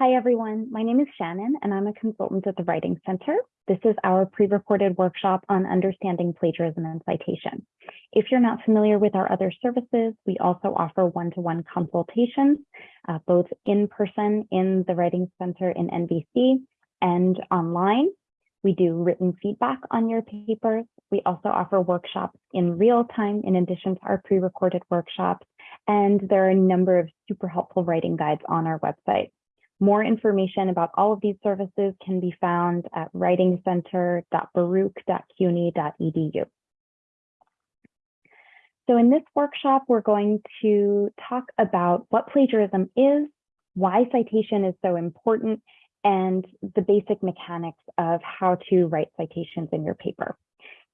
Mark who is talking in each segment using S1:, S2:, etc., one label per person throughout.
S1: Hi, everyone. My name is Shannon, and I'm a consultant at the Writing Center. This is our pre-recorded workshop on understanding plagiarism and citation. If you're not familiar with our other services, we also offer one-to-one -one consultations, uh, both in person in the Writing Center in NVC and online. We do written feedback on your papers. We also offer workshops in real time in addition to our pre-recorded workshops. And there are a number of super helpful writing guides on our website. More information about all of these services can be found at writingcenter.baruch.cuny.edu. So in this workshop, we're going to talk about what plagiarism is, why citation is so important, and the basic mechanics of how to write citations in your paper.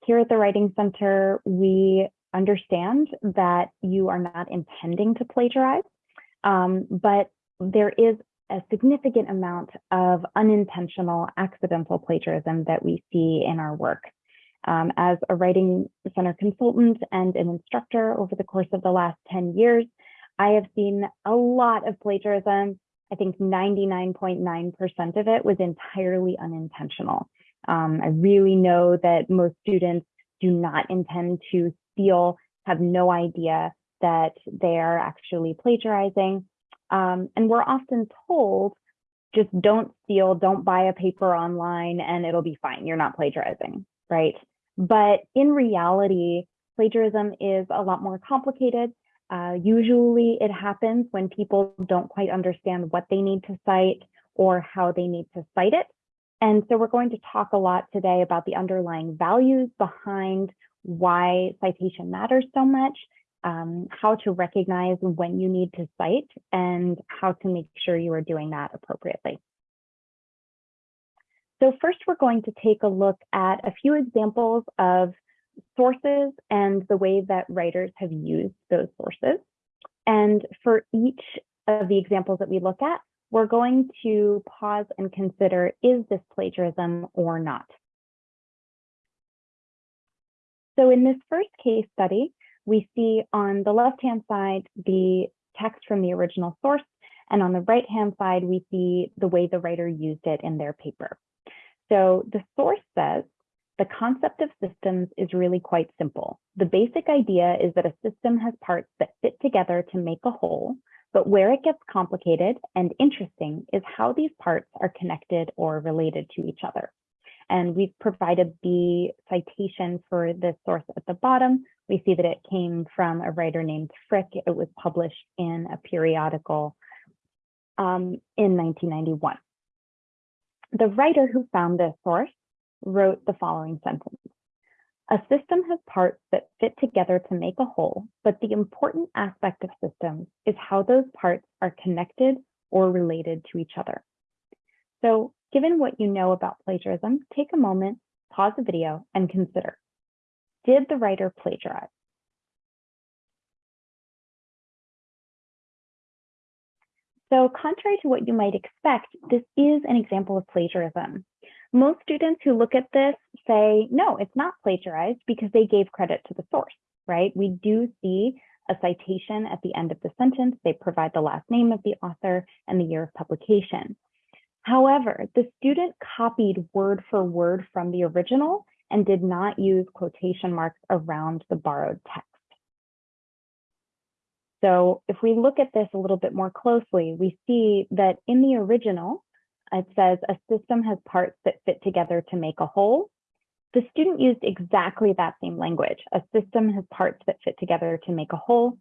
S1: Here at the Writing Center, we understand that you are not intending to plagiarize, um, but there is a significant amount of unintentional accidental plagiarism that we see in our work. Um, as a writing center consultant and an instructor over the course of the last 10 years, I have seen a lot of plagiarism. I think 99.9% of it was entirely unintentional. Um, I really know that most students do not intend to steal, have no idea that they are actually plagiarizing. Um, and we're often told, just don't steal, don't buy a paper online and it'll be fine. You're not plagiarizing, right? But in reality, plagiarism is a lot more complicated. Uh, usually it happens when people don't quite understand what they need to cite or how they need to cite it. And so we're going to talk a lot today about the underlying values behind why citation matters so much um, how to recognize when you need to cite and how to make sure you are doing that appropriately. So first, we're going to take a look at a few examples of sources and the way that writers have used those sources. And for each of the examples that we look at, we're going to pause and consider, is this plagiarism or not? So in this first case study, we see on the left-hand side the text from the original source, and on the right-hand side, we see the way the writer used it in their paper. So the source says, the concept of systems is really quite simple. The basic idea is that a system has parts that fit together to make a whole, but where it gets complicated and interesting is how these parts are connected or related to each other. And we've provided the citation for this source at the bottom. We see that it came from a writer named Frick. It was published in a periodical um, in 1991. The writer who found this source wrote the following sentence. A system has parts that fit together to make a whole, but the important aspect of systems is how those parts are connected or related to each other. So Given what you know about plagiarism, take a moment, pause the video, and consider. Did the writer plagiarize? So contrary to what you might expect, this is an example of plagiarism. Most students who look at this say, no, it's not plagiarized because they gave credit to the source, right? We do see a citation at the end of the sentence. They provide the last name of the author and the year of publication. However, the student copied word for word from the original and did not use quotation marks around the borrowed text. So if we look at this a little bit more closely, we see that in the original, it says a system has parts that fit together to make a whole. The student used exactly that same language. A system has parts that fit together to make a whole.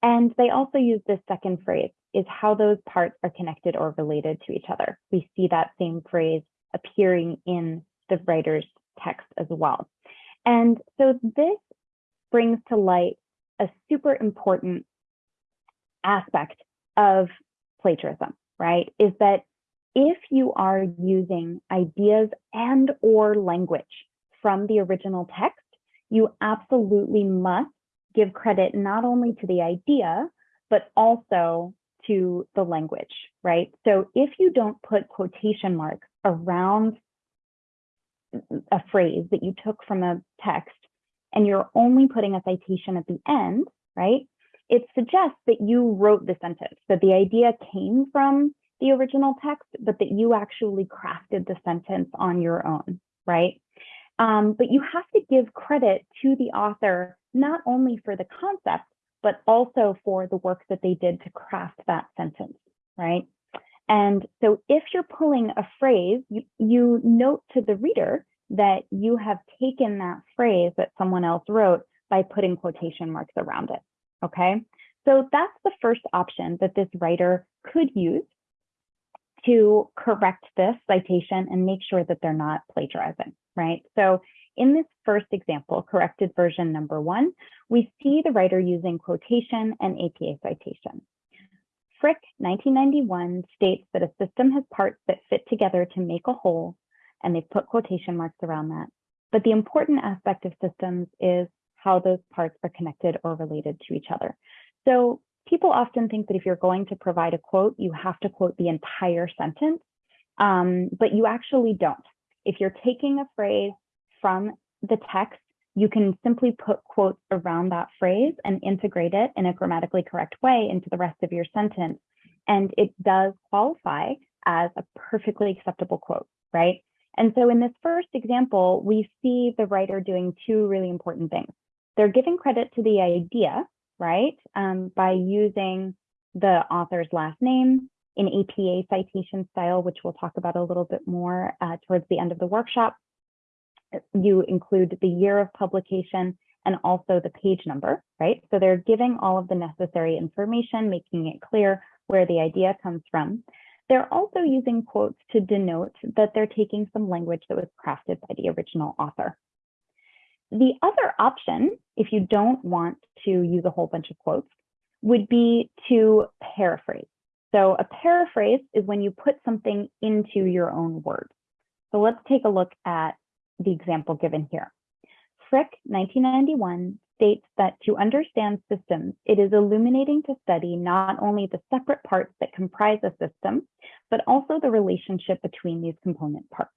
S1: And they also use this second phrase, is how those parts are connected or related to each other. We see that same phrase appearing in the writer's text as well. And so this brings to light a super important aspect of plagiarism, right? Is that if you are using ideas and or language from the original text, you absolutely must give credit not only to the idea, but also to the language, right? So if you don't put quotation marks around a phrase that you took from a text and you're only putting a citation at the end, right? It suggests that you wrote the sentence, that the idea came from the original text, but that you actually crafted the sentence on your own, right? Um, but you have to give credit to the author, not only for the concept, but also for the work that they did to craft that sentence, right? And so if you're pulling a phrase, you, you note to the reader that you have taken that phrase that someone else wrote by putting quotation marks around it, okay? So that's the first option that this writer could use to correct this citation and make sure that they're not plagiarizing, right? So in this first example, corrected version number one, we see the writer using quotation and APA citation. Frick 1991 states that a system has parts that fit together to make a whole, and they've put quotation marks around that. But the important aspect of systems is how those parts are connected or related to each other. So people often think that if you're going to provide a quote, you have to quote the entire sentence, um, but you actually don't. If you're taking a phrase from the text, you can simply put quotes around that phrase and integrate it in a grammatically correct way into the rest of your sentence. And it does qualify as a perfectly acceptable quote, right? And so in this first example, we see the writer doing two really important things. They're giving credit to the idea right? Um, by using the author's last name in APA citation style, which we'll talk about a little bit more uh, towards the end of the workshop. You include the year of publication and also the page number, right? So they're giving all of the necessary information, making it clear where the idea comes from. They're also using quotes to denote that they're taking some language that was crafted by the original author. The other option, if you don't want to use a whole bunch of quotes, would be to paraphrase. So a paraphrase is when you put something into your own words. So let's take a look at the example given here. Frick, 1991, states that to understand systems, it is illuminating to study not only the separate parts that comprise a system, but also the relationship between these component parts.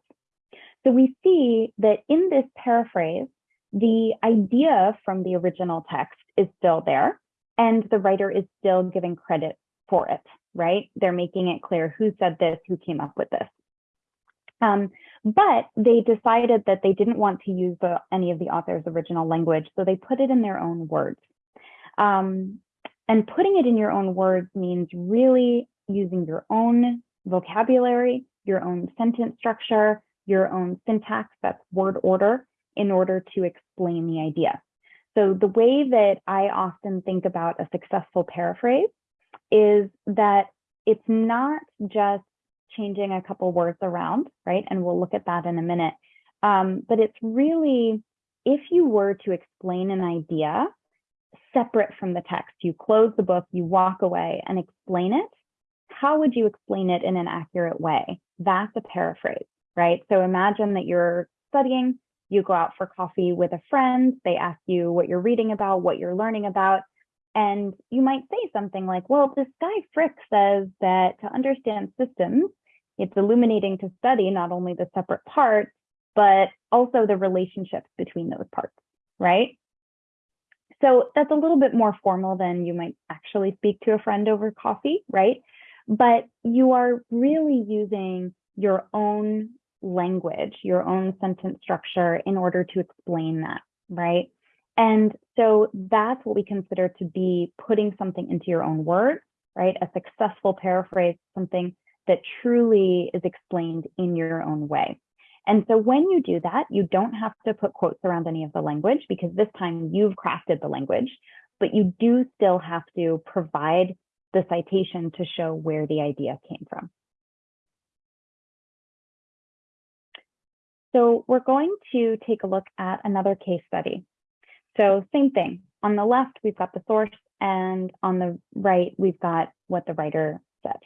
S1: So we see that in this paraphrase, the idea from the original text is still there and the writer is still giving credit for it, right? They're making it clear who said this, who came up with this. Um, but they decided that they didn't want to use the, any of the author's original language, so they put it in their own words. Um, and putting it in your own words means really using your own vocabulary, your own sentence structure, your own syntax, that's word order, in order to explain the idea. So the way that I often think about a successful paraphrase is that it's not just changing a couple words around, right? And we'll look at that in a minute. Um, but it's really, if you were to explain an idea separate from the text, you close the book, you walk away and explain it, how would you explain it in an accurate way? That's a paraphrase, right? So imagine that you're studying, you go out for coffee with a friend, they ask you what you're reading about, what you're learning about, and you might say something like, well, this guy Frick says that to understand systems, it's illuminating to study not only the separate parts, but also the relationships between those parts, right? So that's a little bit more formal than you might actually speak to a friend over coffee, right? But you are really using your own language, your own sentence structure in order to explain that, right? And so that's what we consider to be putting something into your own words, right? A successful paraphrase, something that truly is explained in your own way. And so when you do that, you don't have to put quotes around any of the language because this time you've crafted the language, but you do still have to provide the citation to show where the idea came from. So we're going to take a look at another case study. So same thing. On the left, we've got the source, and on the right, we've got what the writer said.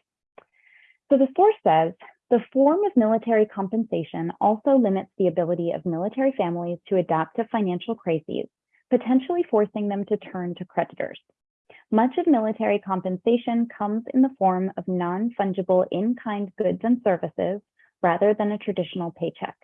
S1: So the source says, the form of military compensation also limits the ability of military families to adapt to financial crises, potentially forcing them to turn to creditors. Much of military compensation comes in the form of non-fungible in-kind goods and services rather than a traditional paycheck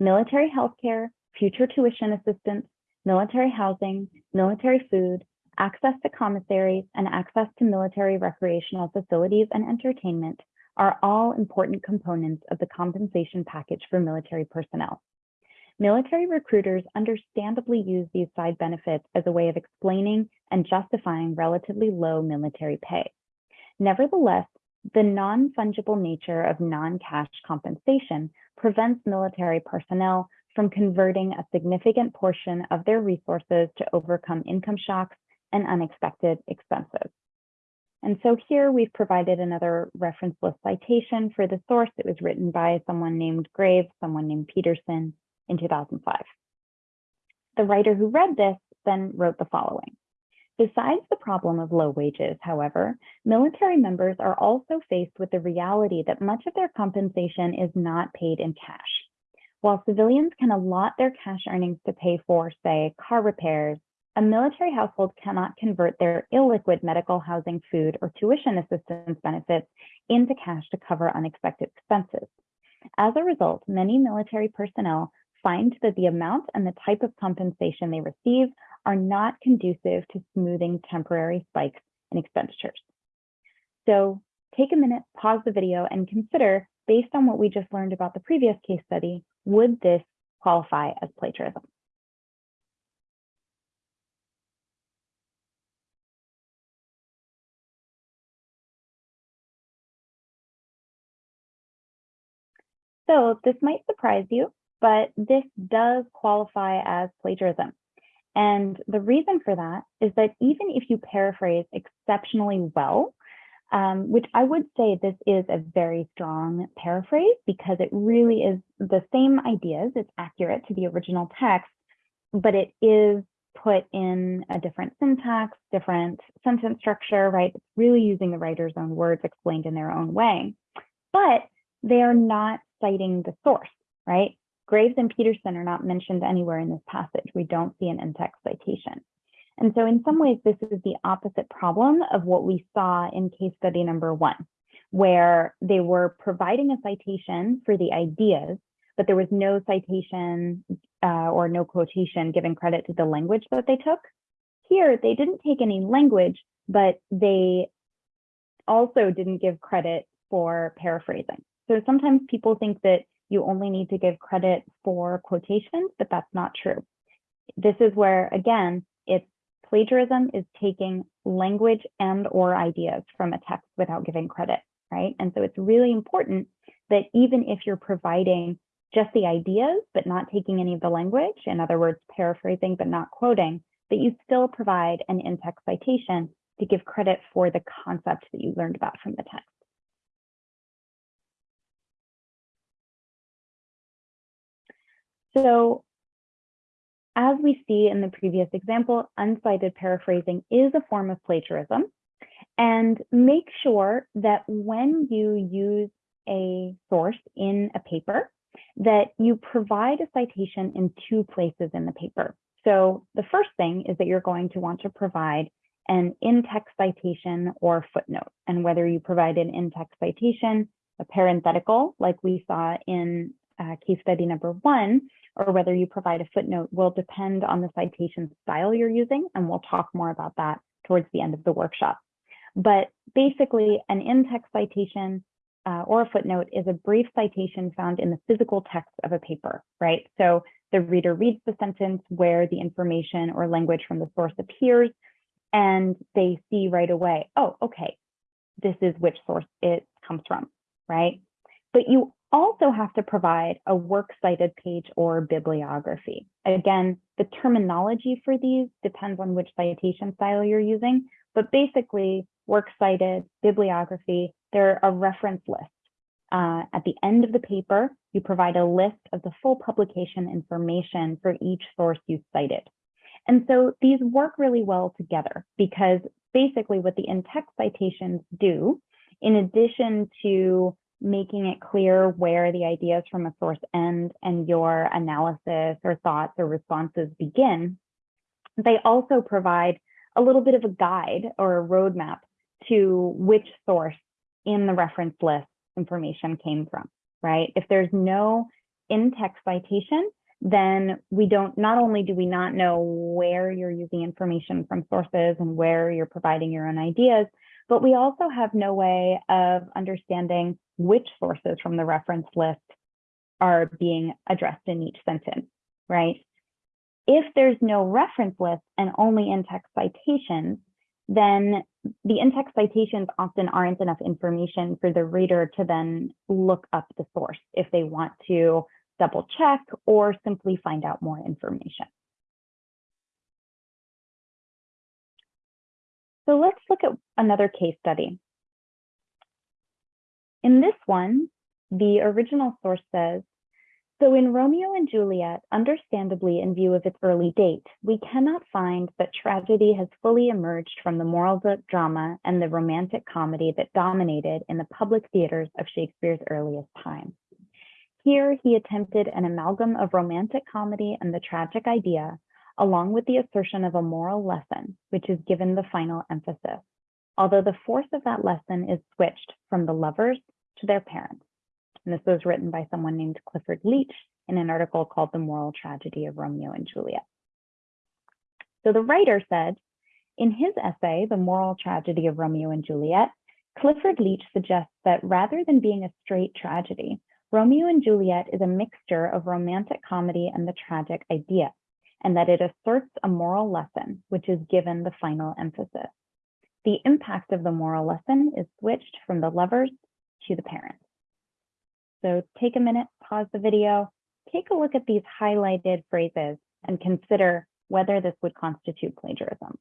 S1: military healthcare, future tuition assistance, military housing, military food, access to commissaries, and access to military recreational facilities and entertainment are all important components of the compensation package for military personnel. Military recruiters understandably use these side benefits as a way of explaining and justifying relatively low military pay. Nevertheless, the non-fungible nature of non-cash compensation prevents military personnel from converting a significant portion of their resources to overcome income shocks and unexpected expenses. And so here we've provided another reference list citation for the source. It was written by someone named Graves, someone named Peterson in 2005. The writer who read this then wrote the following. Besides the problem of low wages, however, military members are also faced with the reality that much of their compensation is not paid in cash. While civilians can allot their cash earnings to pay for, say, car repairs, a military household cannot convert their illiquid medical housing, food, or tuition assistance benefits into cash to cover unexpected expenses. As a result, many military personnel find that the amount and the type of compensation they receive are not conducive to smoothing temporary spikes in expenditures. So take a minute, pause the video, and consider, based on what we just learned about the previous case study, would this qualify as plagiarism? So this might surprise you, but this does qualify as plagiarism. And the reason for that is that even if you paraphrase exceptionally well, um, which I would say this is a very strong paraphrase because it really is the same ideas, it's accurate to the original text, but it is put in a different syntax, different sentence structure, right? It's really using the writer's own words explained in their own way. But they are not citing the source, right? Graves and Peterson are not mentioned anywhere in this passage. We don't see an in-text citation. And so in some ways, this is the opposite problem of what we saw in case study number one, where they were providing a citation for the ideas, but there was no citation uh, or no quotation giving credit to the language that they took. Here, they didn't take any language, but they also didn't give credit for paraphrasing. So sometimes people think that you only need to give credit for quotations, but that's not true. This is where, again, plagiarism is taking language and or ideas from a text without giving credit, right? And so it's really important that even if you're providing just the ideas, but not taking any of the language, in other words, paraphrasing, but not quoting, that you still provide an in-text citation to give credit for the concept that you learned about from the text. So as we see in the previous example, uncited paraphrasing is a form of plagiarism. And make sure that when you use a source in a paper, that you provide a citation in two places in the paper. So the first thing is that you're going to want to provide an in-text citation or footnote. And whether you provide an in-text citation, a parenthetical, like we saw in uh, case study number one, or whether you provide a footnote will depend on the citation style you're using, and we'll talk more about that towards the end of the workshop. But basically, an in-text citation uh, or a footnote is a brief citation found in the physical text of a paper, right? So the reader reads the sentence where the information or language from the source appears, and they see right away, oh, okay, this is which source it comes from, right? But you also have to provide a works cited page or bibliography. Again, the terminology for these depends on which citation style you're using, but basically works cited, bibliography, they're a reference list. Uh, at the end of the paper, you provide a list of the full publication information for each source you cited. And so these work really well together because basically what the in-text citations do, in addition to making it clear where the ideas from a source end and your analysis or thoughts or responses begin, they also provide a little bit of a guide or a roadmap to which source in the reference list information came from, right? If there's no in-text citation, then we don't, not only do we not know where you're using information from sources and where you're providing your own ideas, but we also have no way of understanding which sources from the reference list are being addressed in each sentence, right? If there's no reference list and only in-text citations, then the in-text citations often aren't enough information for the reader to then look up the source if they want to double check or simply find out more information. So let's look at another case study. In this one, the original source says, so in Romeo and Juliet, understandably in view of its early date, we cannot find that tragedy has fully emerged from the moral drama and the romantic comedy that dominated in the public theaters of Shakespeare's earliest time. Here he attempted an amalgam of romantic comedy and the tragic idea, along with the assertion of a moral lesson, which is given the final emphasis, although the force of that lesson is switched from the lovers to their parents. And this was written by someone named Clifford Leech in an article called The Moral Tragedy of Romeo and Juliet. So the writer said, in his essay, The Moral Tragedy of Romeo and Juliet, Clifford Leech suggests that rather than being a straight tragedy, Romeo and Juliet is a mixture of romantic comedy and the tragic idea, and that it asserts a moral lesson, which is given the final emphasis. The impact of the moral lesson is switched from the lovers to the parents. So take a minute, pause the video, take a look at these highlighted phrases and consider whether this would constitute plagiarism.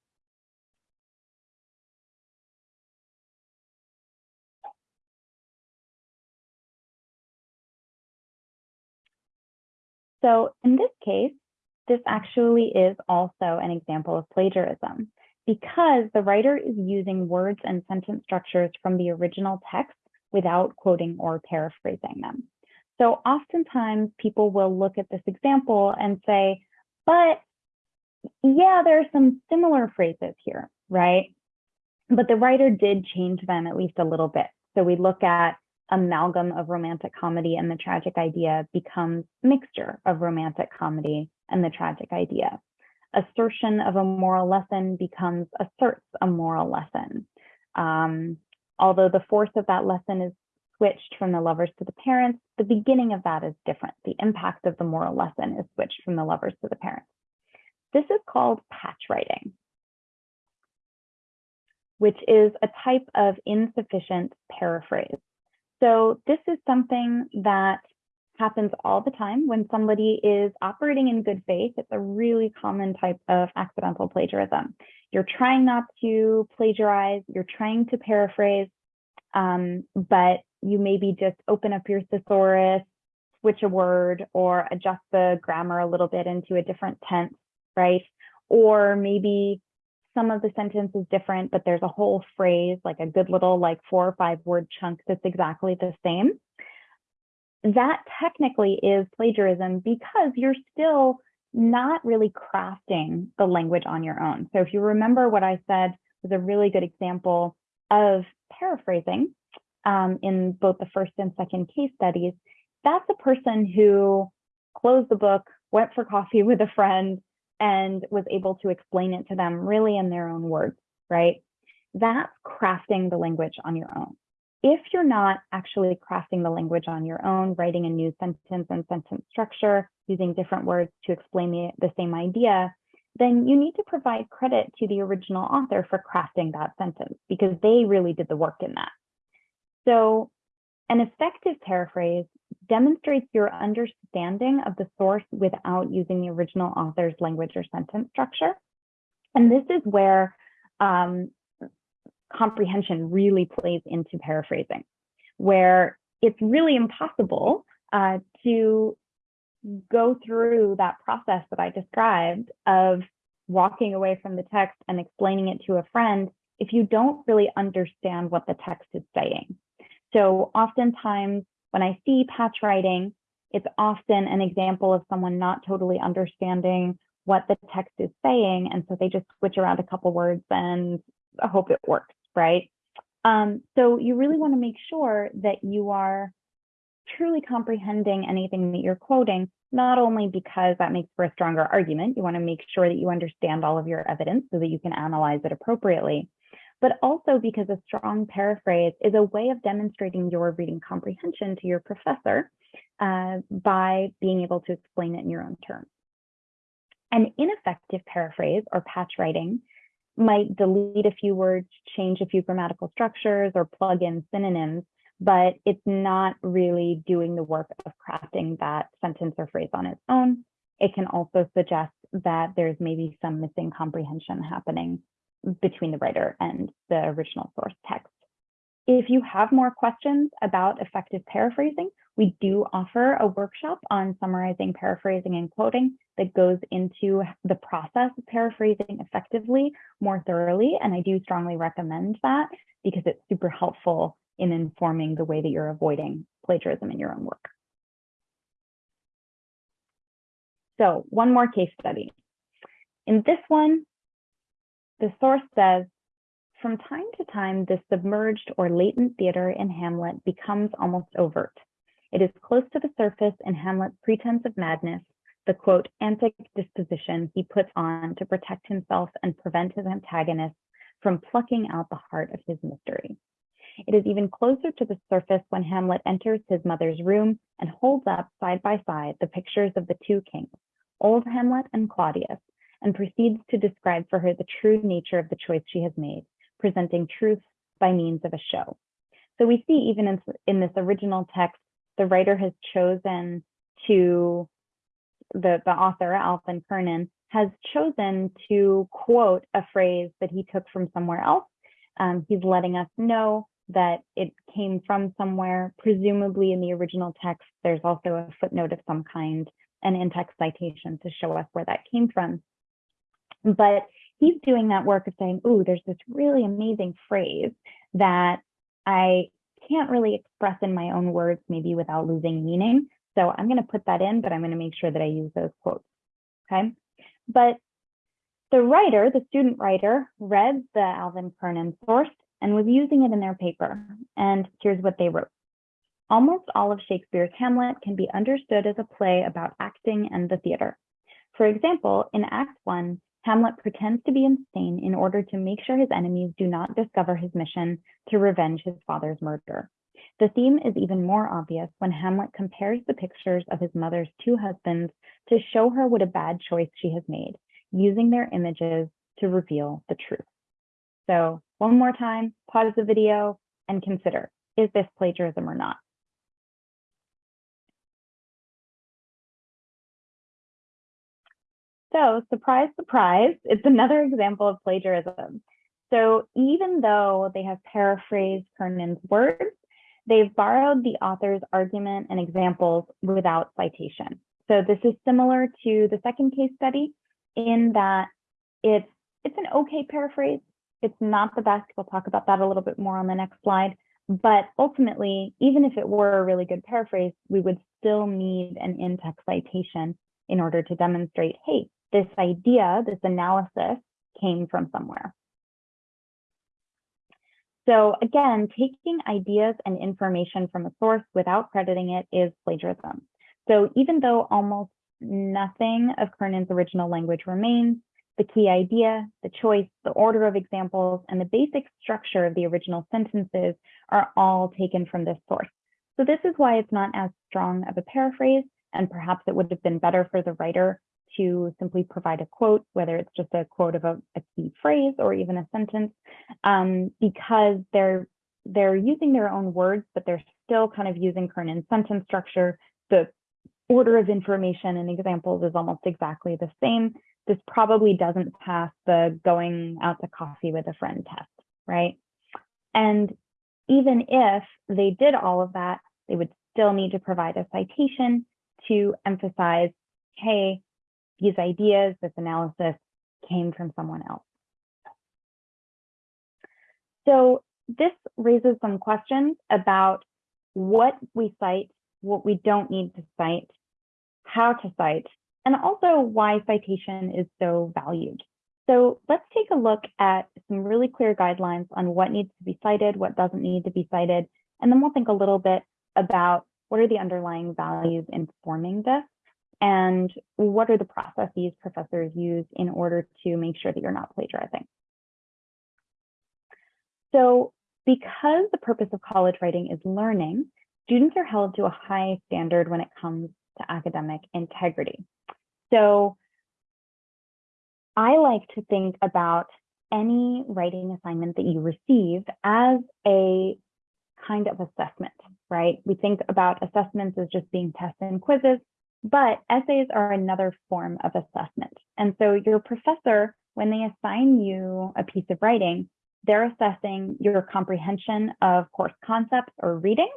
S1: So in this case, this actually is also an example of plagiarism because the writer is using words and sentence structures from the original text without quoting or paraphrasing them. So oftentimes people will look at this example and say, but yeah, there are some similar phrases here, right? But the writer did change them at least a little bit. So we look at amalgam of romantic comedy and the tragic idea becomes mixture of romantic comedy and the tragic idea. Assertion of a moral lesson becomes asserts a moral lesson. Um, although the force of that lesson is switched from the lovers to the parents, the beginning of that is different. The impact of the moral lesson is switched from the lovers to the parents. This is called patch writing, which is a type of insufficient paraphrase. So this is something that happens all the time when somebody is operating in good faith. It's a really common type of accidental plagiarism. You're trying not to plagiarize, you're trying to paraphrase, um, but you maybe just open up your thesaurus, switch a word, or adjust the grammar a little bit into a different tense, right? Or maybe some of the sentence is different, but there's a whole phrase, like a good little like four or five word chunk that's exactly the same. That technically is plagiarism because you're still not really crafting the language on your own. So if you remember what I said was a really good example of paraphrasing um, in both the first and second case studies, that's a person who closed the book, went for coffee with a friend, and was able to explain it to them really in their own words, right? That's crafting the language on your own. If you're not actually crafting the language on your own, writing a new sentence and sentence structure, using different words to explain the, the same idea, then you need to provide credit to the original author for crafting that sentence because they really did the work in that. So an effective paraphrase demonstrates your understanding of the source without using the original author's language or sentence structure. And this is where um, comprehension really plays into paraphrasing, where it's really impossible uh, to go through that process that I described of walking away from the text and explaining it to a friend if you don't really understand what the text is saying. So oftentimes when I see patch writing, it's often an example of someone not totally understanding what the text is saying. And so they just switch around a couple words and I hope it works, right? Um, so you really want to make sure that you are truly comprehending anything that you're quoting, not only because that makes for a stronger argument, you want to make sure that you understand all of your evidence so that you can analyze it appropriately, but also because a strong paraphrase is a way of demonstrating your reading comprehension to your professor uh, by being able to explain it in your own terms. An ineffective paraphrase or patch writing might delete a few words, change a few grammatical structures, or plug in synonyms, but it's not really doing the work of crafting that sentence or phrase on its own. It can also suggest that there's maybe some missing comprehension happening between the writer and the original source text. If you have more questions about effective paraphrasing, we do offer a workshop on summarizing, paraphrasing, and quoting that goes into the process of paraphrasing effectively more thoroughly. And I do strongly recommend that because it's super helpful in informing the way that you're avoiding plagiarism in your own work. So one more case study. In this one, the source says, from time to time, the submerged or latent theater in Hamlet becomes almost overt. It is close to the surface in Hamlet's pretense of madness, the quote, antic disposition he puts on to protect himself and prevent his antagonists from plucking out the heart of his mystery. It is even closer to the surface when Hamlet enters his mother's room and holds up side by side the pictures of the two kings, old Hamlet and Claudius, and proceeds to describe for her the true nature of the choice she has made, presenting truth by means of a show. So we see even in, in this original text, the writer has chosen to, the, the author, Alvin Kernan, has chosen to quote a phrase that he took from somewhere else. Um, he's letting us know that it came from somewhere, presumably in the original text, there's also a footnote of some kind, an in-text citation to show us where that came from. But he's doing that work of saying, oh, there's this really amazing phrase that I can't really express in my own words, maybe without losing meaning. So I'm going to put that in, but I'm going to make sure that I use those quotes. Okay. But the writer, the student writer, read the Alvin Kernan source and was using it in their paper. And here's what they wrote. Almost all of Shakespeare's Hamlet can be understood as a play about acting and the theater. For example, in Act 1, Hamlet pretends to be insane in order to make sure his enemies do not discover his mission to revenge his father's murder. The theme is even more obvious when Hamlet compares the pictures of his mother's two husbands to show her what a bad choice she has made, using their images to reveal the truth. So one more time, pause the video and consider, is this plagiarism or not? So surprise, surprise, it's another example of plagiarism. So even though they have paraphrased Kernan's words, they've borrowed the author's argument and examples without citation. So this is similar to the second case study in that it's, it's an okay paraphrase. It's not the best. We'll talk about that a little bit more on the next slide. But ultimately, even if it were a really good paraphrase, we would still need an in-text citation in order to demonstrate, hey, this idea, this analysis came from somewhere. So again, taking ideas and information from a source without crediting it is plagiarism. So even though almost nothing of Kernan's original language remains, the key idea, the choice, the order of examples, and the basic structure of the original sentences are all taken from this source. So this is why it's not as strong of a paraphrase, and perhaps it would have been better for the writer to simply provide a quote, whether it's just a quote of a, a key phrase or even a sentence, um, because they're they're using their own words, but they're still kind of using Kernan's sentence structure. The order of information and examples is almost exactly the same. This probably doesn't pass the going out to coffee with a friend test, right? And even if they did all of that, they would still need to provide a citation to emphasize, hey, these ideas, this analysis came from someone else. So this raises some questions about what we cite, what we don't need to cite, how to cite, and also why citation is so valued. So let's take a look at some really clear guidelines on what needs to be cited, what doesn't need to be cited, and then we'll think a little bit about what are the underlying values informing this and what are the processes professors use in order to make sure that you're not plagiarizing. So because the purpose of college writing is learning, students are held to a high standard when it comes to academic integrity. So I like to think about any writing assignment that you receive as a kind of assessment, right? We think about assessments as just being tests and quizzes, but essays are another form of assessment. And so your professor, when they assign you a piece of writing, they're assessing your comprehension of course concepts or reading.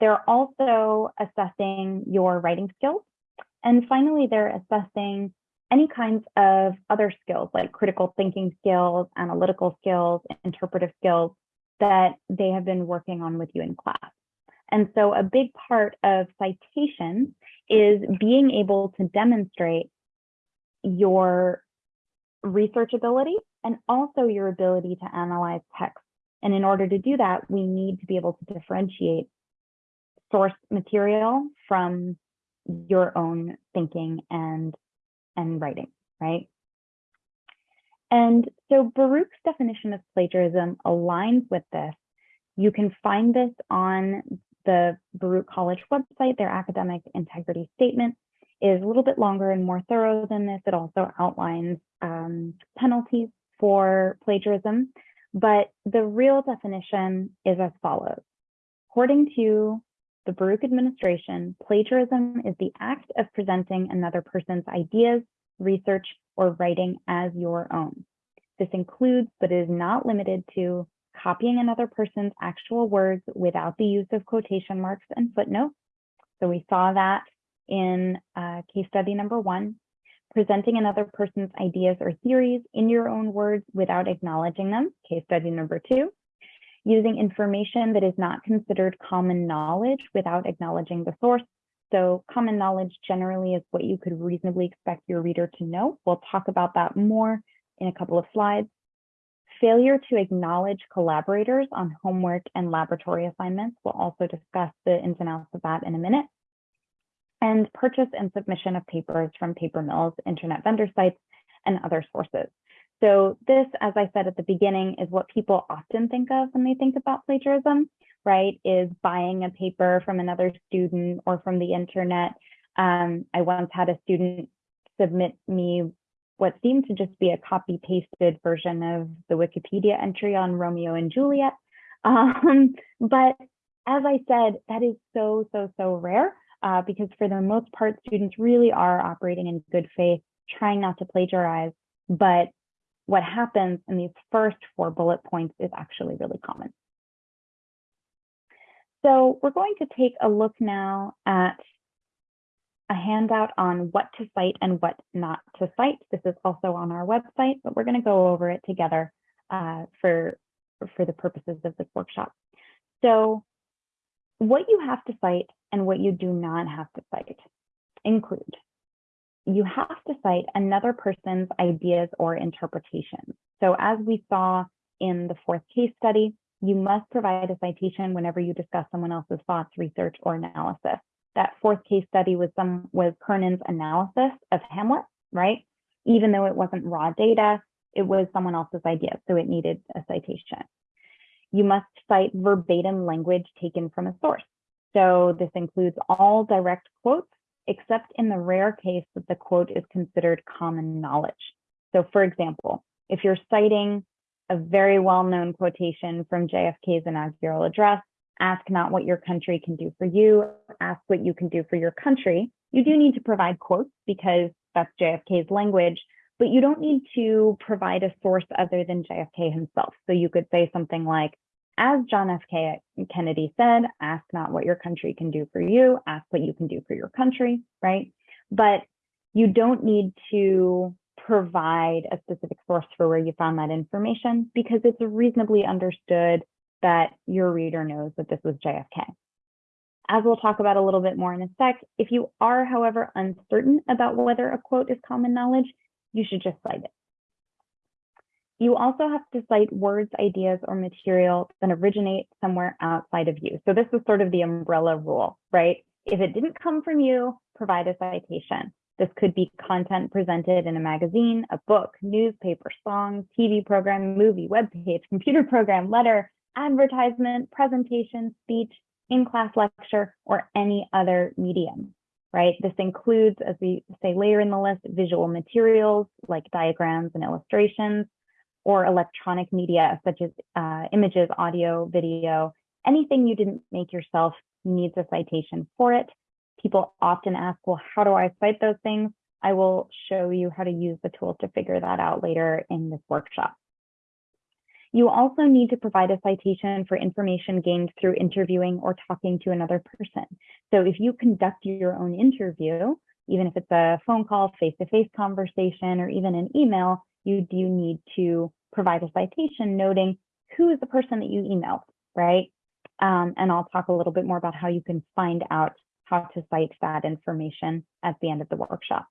S1: They're also assessing your writing skills. And finally, they're assessing any kinds of other skills like critical thinking skills, analytical skills, interpretive skills that they have been working on with you in class. And so a big part of citations is being able to demonstrate your research ability and also your ability to analyze text. And in order to do that, we need to be able to differentiate source material from your own thinking and, and writing, right? And so Baruch's definition of plagiarism aligns with this. You can find this on the Baruch College website, their academic integrity statement is a little bit longer and more thorough than this. It also outlines um, penalties for plagiarism, but the real definition is as follows. According to the Baruch administration, plagiarism is the act of presenting another person's ideas, research, or writing as your own. This includes, but is not limited to, copying another person's actual words without the use of quotation marks and footnotes. So we saw that in uh, case study number one, presenting another person's ideas or theories in your own words without acknowledging them, case study number two, using information that is not considered common knowledge without acknowledging the source. So common knowledge generally is what you could reasonably expect your reader to know. We'll talk about that more in a couple of slides failure to acknowledge collaborators on homework and laboratory assignments. We'll also discuss the ins and outs of that in a minute. And purchase and submission of papers from paper mills, internet vendor sites, and other sources. So this, as I said at the beginning, is what people often think of when they think about plagiarism, right? Is buying a paper from another student or from the internet. Um, I once had a student submit me what seemed to just be a copy pasted version of the Wikipedia entry on Romeo and Juliet. Um, but as I said, that is so, so, so rare uh, because for the most part, students really are operating in good faith, trying not to plagiarize. But what happens in these first four bullet points is actually really common. So we're going to take a look now at a handout on what to cite and what not to cite. This is also on our website, but we're going to go over it together uh, for, for the purposes of this workshop. So what you have to cite and what you do not have to cite include you have to cite another person's ideas or interpretations. So as we saw in the fourth case study, you must provide a citation whenever you discuss someone else's thoughts, research, or analysis that fourth case study was some was Kernan's analysis of Hamlet, right? Even though it wasn't raw data, it was someone else's idea, so it needed a citation. You must cite verbatim language taken from a source. So this includes all direct quotes, except in the rare case that the quote is considered common knowledge. So for example, if you're citing a very well-known quotation from JFK's inaugural address, ask not what your country can do for you, ask what you can do for your country. You do need to provide quotes because that's JFK's language, but you don't need to provide a source other than JFK himself. So you could say something like, as John F. Kennedy said, ask not what your country can do for you, ask what you can do for your country, right? But you don't need to provide a specific source for where you found that information because it's reasonably understood that your reader knows that this was JFK. As we'll talk about a little bit more in a sec, if you are, however, uncertain about whether a quote is common knowledge, you should just cite it. You also have to cite words, ideas, or material that originate somewhere outside of you. So this is sort of the umbrella rule, right? If it didn't come from you, provide a citation. This could be content presented in a magazine, a book, newspaper, song, TV program, movie, webpage, computer program, letter, advertisement, presentation, speech, in-class lecture, or any other medium, right? This includes, as we say later in the list, visual materials like diagrams and illustrations, or electronic media such as uh, images, audio, video, anything you didn't make yourself needs a citation for it. People often ask, well, how do I cite those things? I will show you how to use the tool to figure that out later in this workshop. You also need to provide a citation for information gained through interviewing or talking to another person. So if you conduct your own interview, even if it's a phone call, face-to-face -face conversation, or even an email, you do need to provide a citation noting who is the person that you emailed, right? Um, and I'll talk a little bit more about how you can find out how to cite that information at the end of the workshop.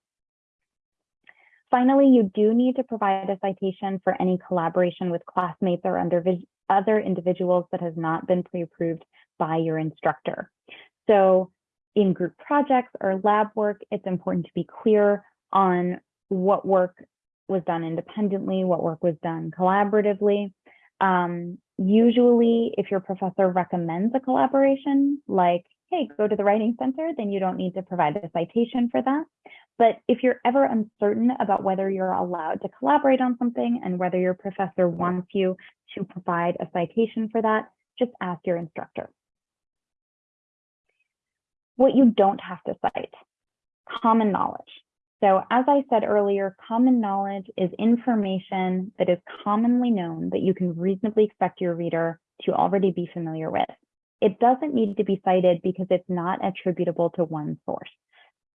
S1: Finally, you do need to provide a citation for any collaboration with classmates or under other individuals that has not been pre-approved by your instructor. So in group projects or lab work, it's important to be clear on what work was done independently, what work was done collaboratively. Um, usually, if your professor recommends a collaboration, like hey, go to the Writing Center, then you don't need to provide a citation for that. But if you're ever uncertain about whether you're allowed to collaborate on something and whether your professor wants you to provide a citation for that, just ask your instructor. What you don't have to cite, common knowledge. So as I said earlier, common knowledge is information that is commonly known that you can reasonably expect your reader to already be familiar with. It doesn't need to be cited because it's not attributable to one source.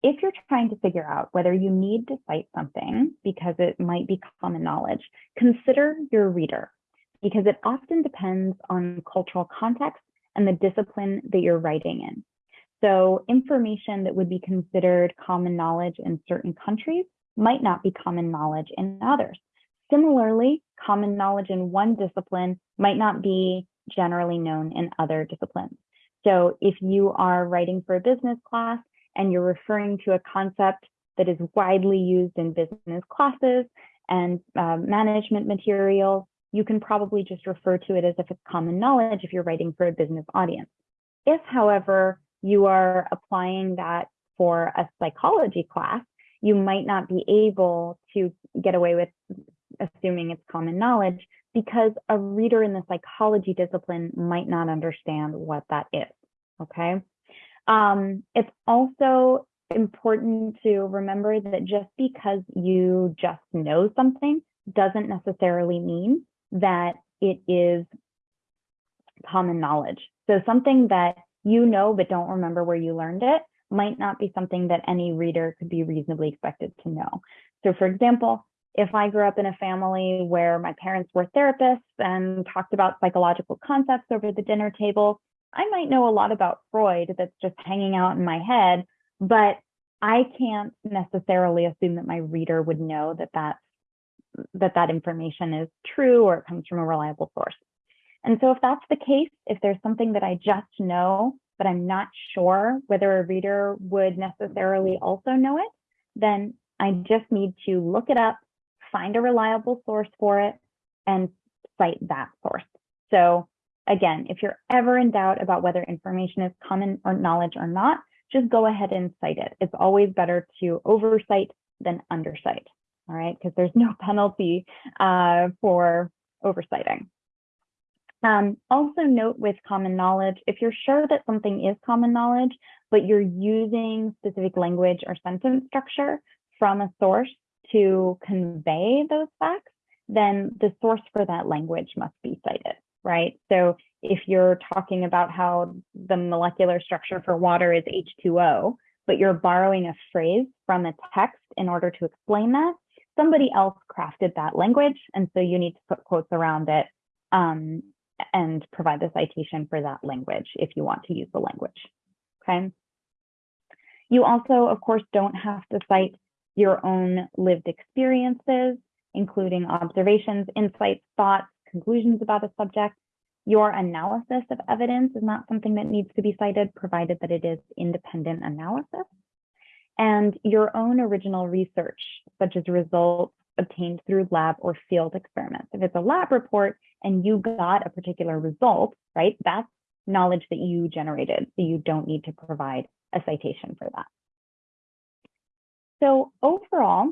S1: If you're trying to figure out whether you need to cite something because it might be common knowledge, consider your reader because it often depends on cultural context and the discipline that you're writing in. So information that would be considered common knowledge in certain countries might not be common knowledge in others. Similarly, common knowledge in one discipline might not be generally known in other disciplines. So if you are writing for a business class and you're referring to a concept that is widely used in business classes and uh, management materials, you can probably just refer to it as if it's common knowledge if you're writing for a business audience. If, however, you are applying that for a psychology class, you might not be able to get away with assuming it's common knowledge because a reader in the psychology discipline might not understand what that is, okay? Um, it's also important to remember that just because you just know something doesn't necessarily mean that it is common knowledge. So something that you know but don't remember where you learned it might not be something that any reader could be reasonably expected to know. So for example, if I grew up in a family where my parents were therapists and talked about psychological concepts over the dinner table, I might know a lot about Freud that's just hanging out in my head, but I can't necessarily assume that my reader would know that that, that, that information is true or it comes from a reliable source. And so if that's the case, if there's something that I just know, but I'm not sure whether a reader would necessarily also know it, then I just need to look it up, find a reliable source for it and cite that source. So again, if you're ever in doubt about whether information is common or knowledge or not, just go ahead and cite it. It's always better to overcite than undercite, all right? Because there's no penalty uh, for overciting. Um, also note with common knowledge, if you're sure that something is common knowledge, but you're using specific language or sentence structure from a source to convey those facts, then the source for that language must be cited, right? So if you're talking about how the molecular structure for water is H2O, but you're borrowing a phrase from a text in order to explain that, somebody else crafted that language. And so you need to put quotes around it um, and provide the citation for that language if you want to use the language, okay? You also, of course, don't have to cite your own lived experiences, including observations, insights, thoughts, conclusions about a subject. Your analysis of evidence is not something that needs to be cited, provided that it is independent analysis. and your own original research, such as results obtained through lab or field experiments. If it's a lab report and you got a particular result, right, that's knowledge that you generated, so you don't need to provide a citation for that. So overall,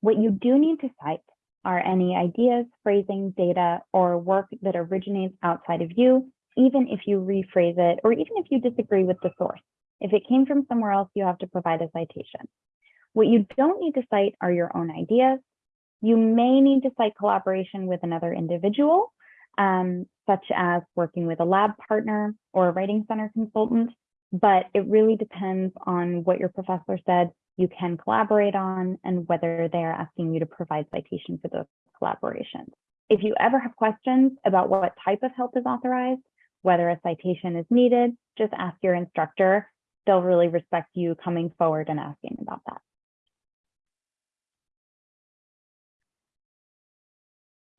S1: what you do need to cite are any ideas, phrasing, data, or work that originates outside of you, even if you rephrase it, or even if you disagree with the source. If it came from somewhere else, you have to provide a citation. What you don't need to cite are your own ideas. You may need to cite collaboration with another individual, um, such as working with a lab partner or a writing center consultant, but it really depends on what your professor said you can collaborate on and whether they're asking you to provide citation for those collaborations. If you ever have questions about what type of help is authorized, whether a citation is needed, just ask your instructor. They'll really respect you coming forward and asking about that.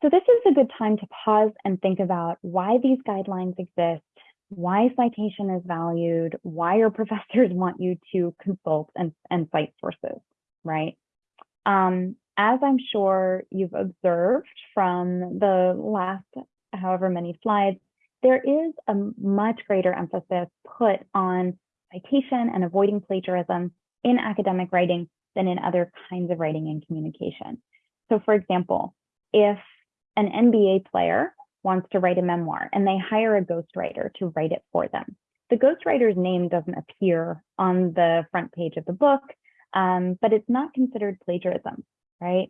S1: So this is a good time to pause and think about why these guidelines exist, why citation is valued, why your professors want you to consult and, and cite sources, right? Um, as I'm sure you've observed from the last however many slides, there is a much greater emphasis put on citation and avoiding plagiarism in academic writing than in other kinds of writing and communication. So for example, if an NBA player wants to write a memoir and they hire a ghostwriter to write it for them. The ghostwriter's name doesn't appear on the front page of the book, um, but it's not considered plagiarism, right?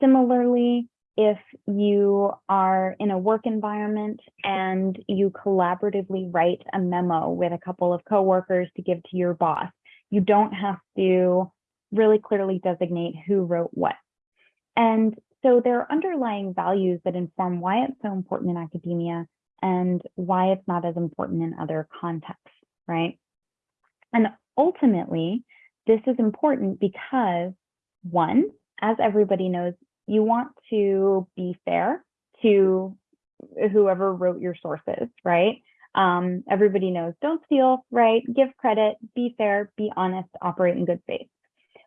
S1: Similarly, if you are in a work environment and you collaboratively write a memo with a couple of coworkers to give to your boss, you don't have to really clearly designate who wrote what. And so there are underlying values that inform why it's so important in academia and why it's not as important in other contexts, right? And ultimately, this is important because one, as everybody knows, you want to be fair to whoever wrote your sources, right? Um, everybody knows don't steal, right? Give credit, be fair, be honest, operate in good faith.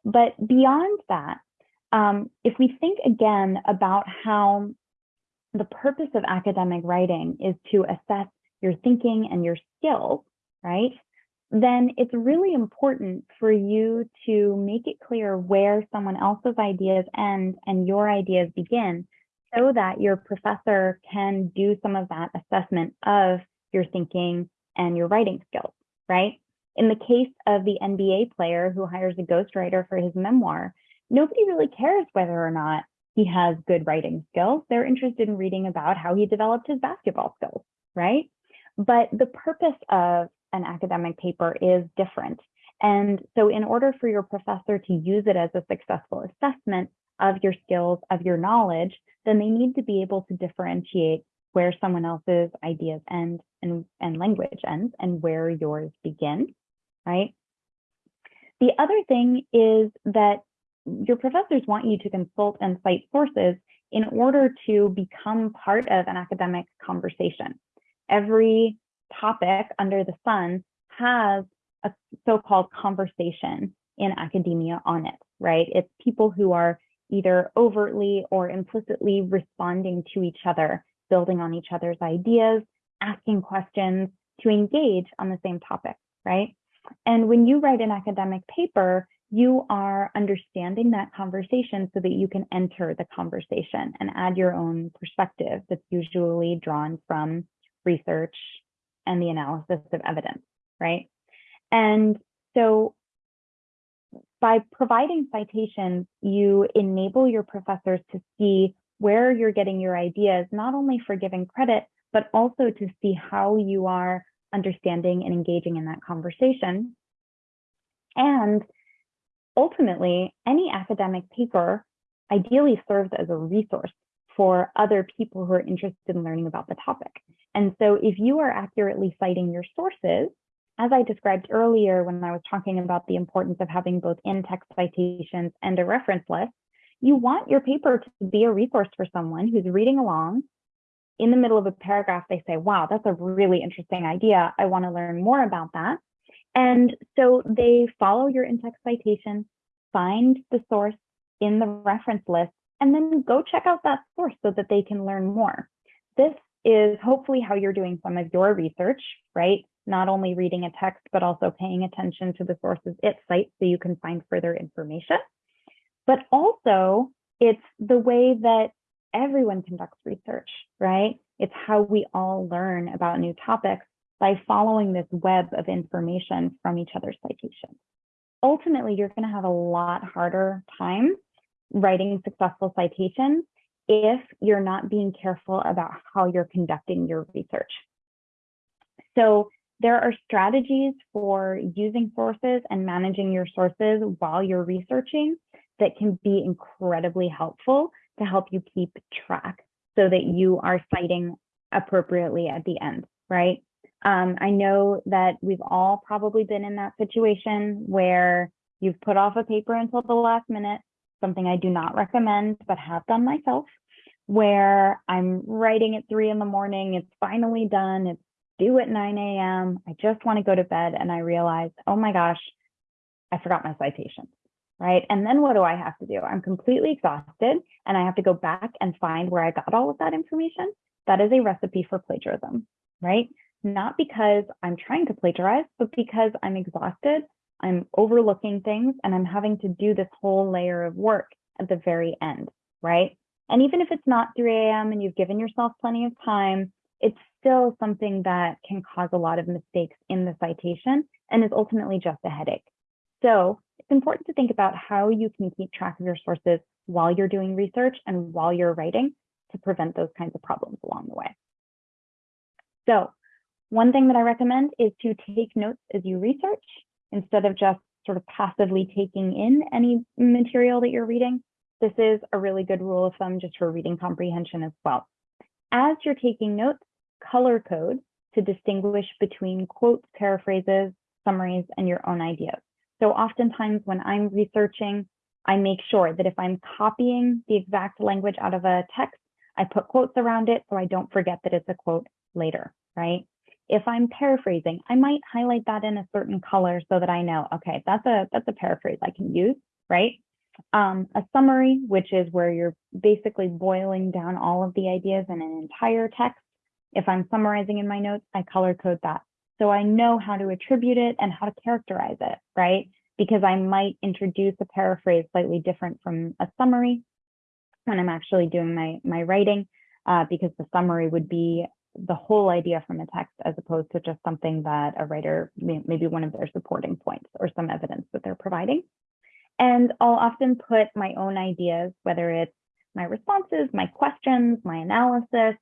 S1: But beyond that, um, if we think again about how the purpose of academic writing is to assess your thinking and your skills, right? Then it's really important for you to make it clear where someone else's ideas end and your ideas begin so that your professor can do some of that assessment of your thinking and your writing skills, right? In the case of the NBA player who hires a ghostwriter for his memoir, nobody really cares whether or not he has good writing skills. They're interested in reading about how he developed his basketball skills, right? But the purpose of an academic paper is different. And so in order for your professor to use it as a successful assessment of your skills, of your knowledge, then they need to be able to differentiate where someone else's ideas end and, and language ends and where yours begin, right? The other thing is that your professors want you to consult and cite sources in order to become part of an academic conversation. Every topic under the sun has a so-called conversation in academia on it, right? It's people who are either overtly or implicitly responding to each other, building on each other's ideas, asking questions to engage on the same topic, right? And when you write an academic paper, you are understanding that conversation so that you can enter the conversation and add your own perspective that's usually drawn from research and the analysis of evidence, right? And so by providing citations, you enable your professors to see where you're getting your ideas, not only for giving credit, but also to see how you are understanding and engaging in that conversation. And ultimately, any academic paper ideally serves as a resource for other people who are interested in learning about the topic. And so if you are accurately citing your sources, as I described earlier when I was talking about the importance of having both in-text citations and a reference list, you want your paper to be a resource for someone who's reading along. In the middle of a paragraph, they say, wow, that's a really interesting idea. I want to learn more about that. And so they follow your in-text citation, find the source in the reference list, and then go check out that source so that they can learn more. This is hopefully how you're doing some of your research, right? Not only reading a text, but also paying attention to the sources it cites so you can find further information. But also, it's the way that everyone conducts research, right? It's how we all learn about new topics by following this web of information from each other's citations. Ultimately, you're going to have a lot harder time writing successful citations if you're not being careful about how you're conducting your research. So there are strategies for using sources and managing your sources while you're researching that can be incredibly helpful to help you keep track so that you are citing appropriately at the end, right? Um, I know that we've all probably been in that situation where you've put off a paper until the last minute, something I do not recommend, but have done myself, where I'm writing at three in the morning, it's finally done, it's due at 9 a.m. I just want to go to bed and I realize, oh my gosh, I forgot my citations, right? And then what do I have to do? I'm completely exhausted and I have to go back and find where I got all of that information. That is a recipe for plagiarism, right? Not because I'm trying to plagiarize, but because I'm exhausted, I'm overlooking things and I'm having to do this whole layer of work at the very end, right? And even if it's not 3 a.m. and you've given yourself plenty of time, it's still something that can cause a lot of mistakes in the citation and is ultimately just a headache. So it's important to think about how you can keep track of your sources while you're doing research and while you're writing to prevent those kinds of problems along the way. So one thing that I recommend is to take notes as you research instead of just sort of passively taking in any material that you're reading. This is a really good rule of thumb just for reading comprehension as well. As you're taking notes, color code to distinguish between quotes, paraphrases, summaries, and your own ideas. So oftentimes when I'm researching, I make sure that if I'm copying the exact language out of a text, I put quotes around it so I don't forget that it's a quote later, right? If I'm paraphrasing, I might highlight that in a certain color so that I know, okay, that's a that's a paraphrase I can use, right? Um, a summary, which is where you're basically boiling down all of the ideas in an entire text. If I'm summarizing in my notes, I color code that. So I know how to attribute it and how to characterize it, right? Because I might introduce a paraphrase slightly different from a summary when I'm actually doing my, my writing, uh, because the summary would be the whole idea from a text as opposed to just something that a writer, maybe one of their supporting points or some evidence that they're providing. And I'll often put my own ideas, whether it's my responses, my questions, my analysis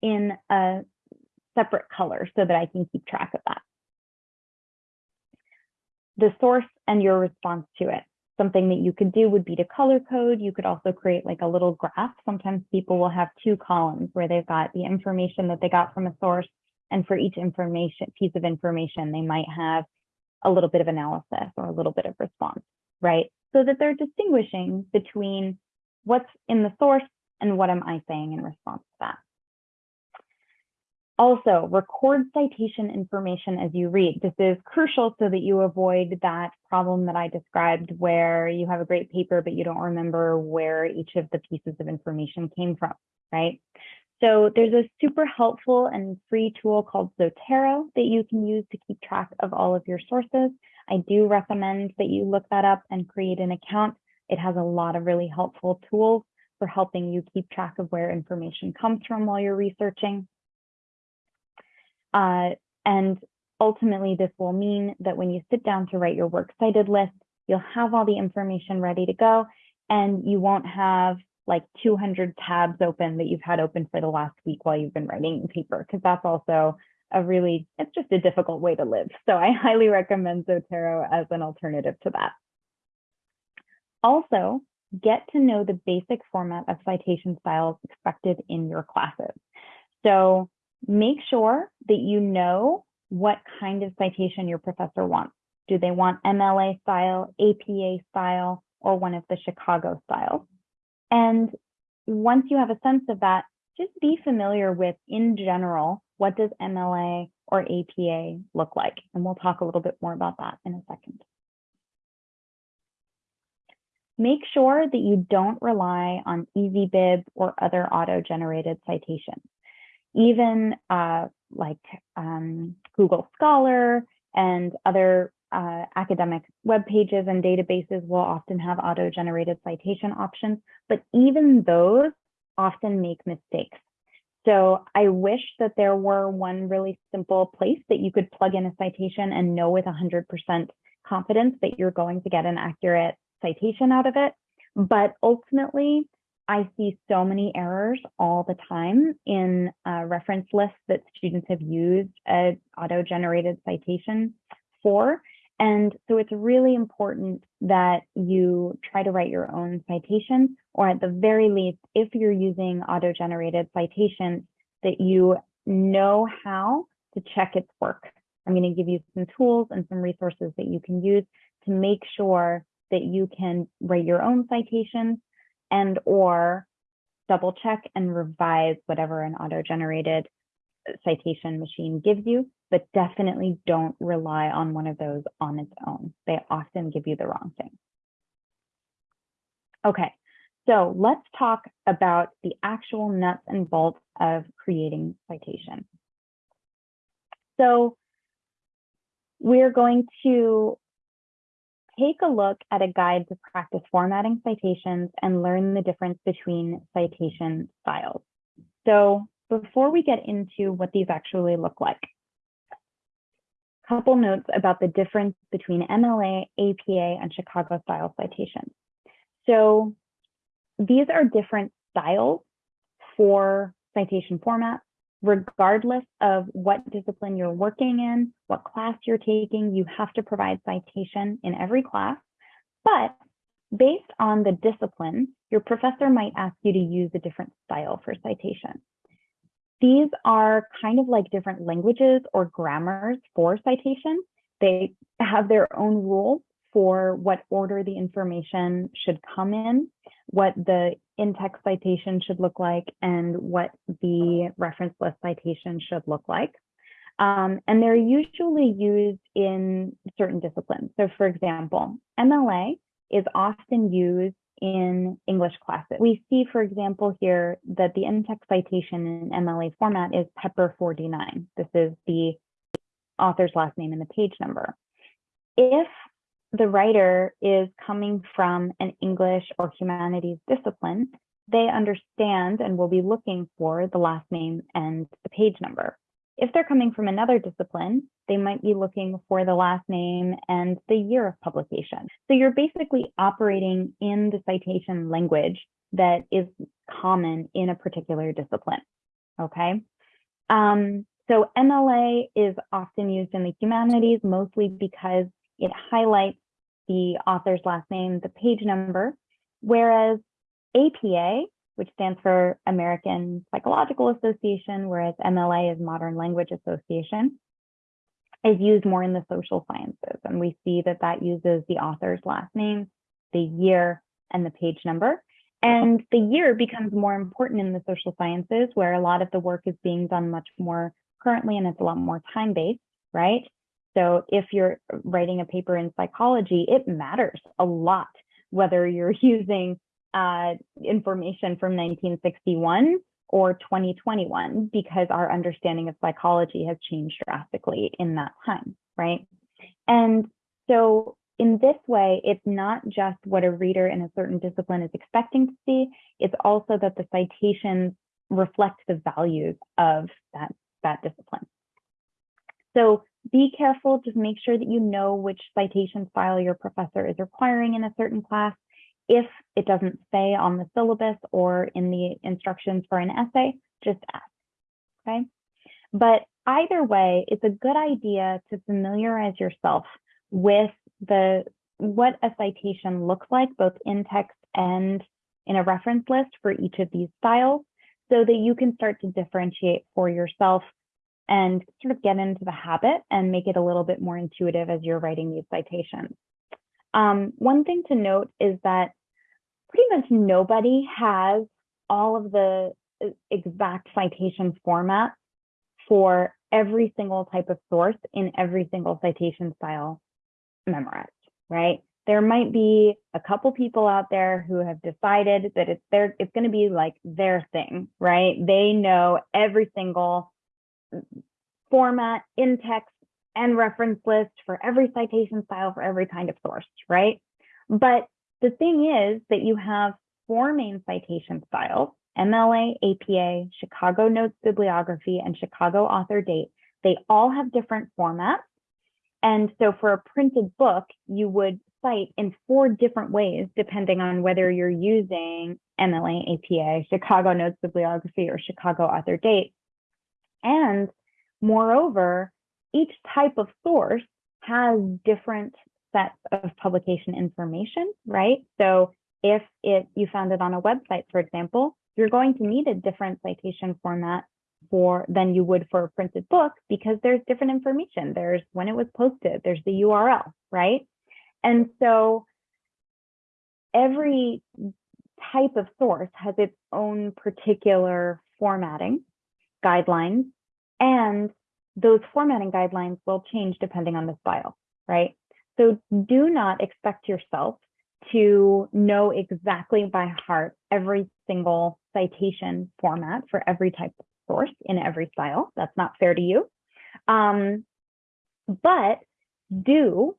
S1: in a separate color so that I can keep track of that. The source and your response to it. Something that you could do would be to color code. You could also create like a little graph. Sometimes people will have two columns where they've got the information that they got from a source. And for each information piece of information, they might have a little bit of analysis or a little bit of response, right? So that they're distinguishing between what's in the source and what am I saying in response to that. Also, record citation information as you read. This is crucial so that you avoid that problem that I described where you have a great paper, but you don't remember where each of the pieces of information came from, right? So there's a super helpful and free tool called Zotero that you can use to keep track of all of your sources. I do recommend that you look that up and create an account. It has a lot of really helpful tools for helping you keep track of where information comes from while you're researching. Uh, and ultimately, this will mean that when you sit down to write your works cited list, you'll have all the information ready to go and you won't have like 200 tabs open that you've had open for the last week while you've been writing paper, because that's also a really, it's just a difficult way to live. So I highly recommend Zotero as an alternative to that. Also, get to know the basic format of citation styles expected in your classes. So make sure that you know what kind of citation your professor wants. Do they want MLA style, APA style, or one of the Chicago styles? And once you have a sense of that, just be familiar with, in general, what does MLA or APA look like? And we'll talk a little bit more about that in a second. Make sure that you don't rely on EasyBib or other auto-generated citations. Even uh, like um, Google Scholar and other uh, academic web pages and databases will often have auto-generated citation options, but even those often make mistakes. So I wish that there were one really simple place that you could plug in a citation and know with 100% confidence that you're going to get an accurate citation out of it. But ultimately, I see so many errors all the time in reference lists that students have used an auto-generated citation for. And so it's really important that you try to write your own citations, or at the very least, if you're using auto-generated citations, that you know how to check its work. I'm going to give you some tools and some resources that you can use to make sure that you can write your own citations and or double check and revise whatever an auto-generated citation machine gives you, but definitely don't rely on one of those on its own. They often give you the wrong thing. Okay, so let's talk about the actual nuts and bolts of creating citation. So we're going to take a look at a guide to practice formatting citations and learn the difference between citation styles. So before we get into what these actually look like, couple notes about the difference between MLA, APA, and Chicago style citations. So these are different styles for citation formats regardless of what discipline you're working in, what class you're taking, you have to provide citation in every class. But based on the discipline, your professor might ask you to use a different style for citation. These are kind of like different languages or grammars for citation. They have their own rules for what order the information should come in, what the in-text citation should look like, and what the reference list citation should look like. Um, and they're usually used in certain disciplines. So for example, MLA is often used in English classes. We see, for example, here that the in-text citation in MLA format is Pepper 49. This is the author's last name and the page number. If the writer is coming from an English or humanities discipline, they understand and will be looking for the last name and the page number. If they're coming from another discipline, they might be looking for the last name and the year of publication. So you're basically operating in the citation language that is common in a particular discipline, okay? Um, so MLA is often used in the humanities, mostly because it highlights the author's last name, the page number, whereas APA, which stands for American Psychological Association, whereas MLA is Modern Language Association, is used more in the social sciences. And we see that that uses the author's last name, the year, and the page number. And the year becomes more important in the social sciences, where a lot of the work is being done much more currently and it's a lot more time-based, right? So if you're writing a paper in psychology, it matters a lot whether you're using uh, information from 1961 or 2021 because our understanding of psychology has changed drastically in that time, right? And so in this way, it's not just what a reader in a certain discipline is expecting to see, it's also that the citations reflect the values of that, that discipline. So be careful, just make sure that you know which citation style your professor is requiring in a certain class. If it doesn't say on the syllabus or in the instructions for an essay, just ask, okay? But either way, it's a good idea to familiarize yourself with the what a citation looks like, both in text and in a reference list for each of these styles, so that you can start to differentiate for yourself and sort of get into the habit and make it a little bit more intuitive as you're writing these citations. Um, one thing to note is that pretty much nobody has all of the uh, exact citation format for every single type of source in every single citation style memorized, right? There might be a couple people out there who have decided that it's their it's going to be like their thing, right? They know every single format in text and reference list for every citation style for every kind of source, right? But the thing is that you have four main citation styles, MLA, APA, Chicago Notes Bibliography, and Chicago Author Date. They all have different formats. And so for a printed book, you would cite in four different ways, depending on whether you're using MLA, APA, Chicago Notes Bibliography, or Chicago Author Date. And moreover, each type of source has different sets of publication information, right? So if it you found it on a website, for example, you're going to need a different citation format for than you would for a printed book because there's different information. There's when it was posted, there's the URL, right? And so every type of source has its own particular formatting guidelines, and those formatting guidelines will change depending on the style, right? So do not expect yourself to know exactly by heart every single citation format for every type of source in every style. That's not fair to you. Um, but do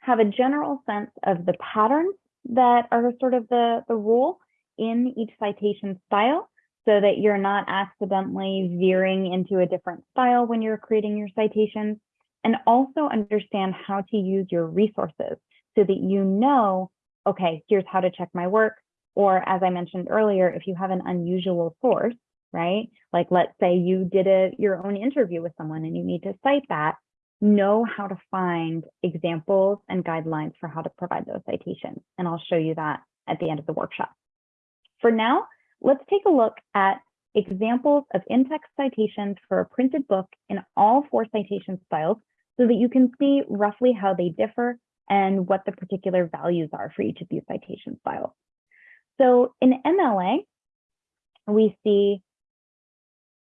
S1: have a general sense of the patterns that are sort of the, the rule in each citation style so that you're not accidentally veering into a different style when you're creating your citations and also understand how to use your resources so that you know, okay, here's how to check my work. Or as I mentioned earlier, if you have an unusual source, right? Like let's say you did a your own interview with someone and you need to cite that, know how to find examples and guidelines for how to provide those citations. And I'll show you that at the end of the workshop. For now, let's take a look at examples of in-text citations for a printed book in all four citation styles so that you can see roughly how they differ and what the particular values are for each of these citation styles. So in MLA, we see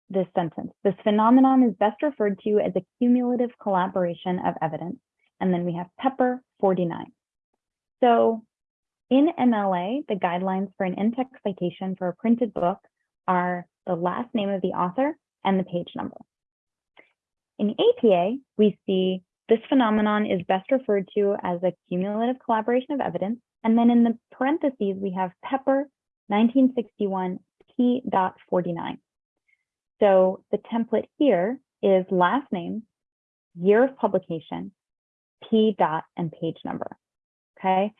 S1: this sentence. This phenomenon is best referred to as a cumulative collaboration of evidence. And then we have Pepper 49. So in MLA, the guidelines for an in-text citation for a printed book are the last name of the author and the page number. In APA, we see this phenomenon is best referred to as a cumulative collaboration of evidence. And then in the parentheses, we have Pepper 1961 P.49. So the template here is last name, year of publication, P dot and page number. Okay.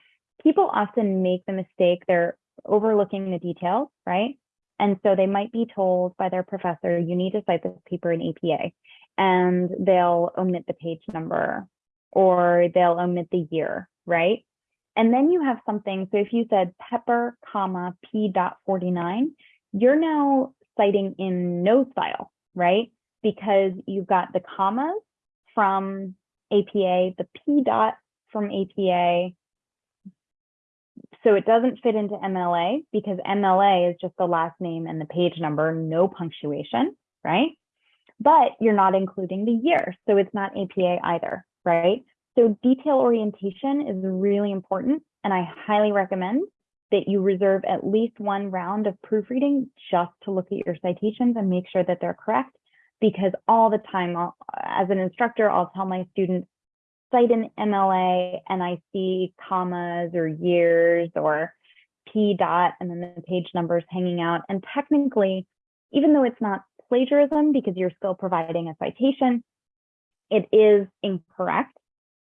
S1: People often make the mistake, they're overlooking the details, right? And so they might be told by their professor, you need to cite this paper in APA and they'll omit the page number or they'll omit the year, right? And then you have something, so if you said pepper, comma, p dot 49, you're now citing in no style, right? Because you've got the commas from APA, the p dot from APA. So it doesn't fit into MLA because MLA is just the last name and the page number, no punctuation, right? but you're not including the year. So it's not APA either, right? So detail orientation is really important. And I highly recommend that you reserve at least one round of proofreading just to look at your citations and make sure that they're correct. Because all the time, I'll, as an instructor, I'll tell my students, cite an MLA and I see commas or years or P dot and then the page numbers hanging out. And technically, even though it's not plagiarism because you're still providing a citation. It is incorrect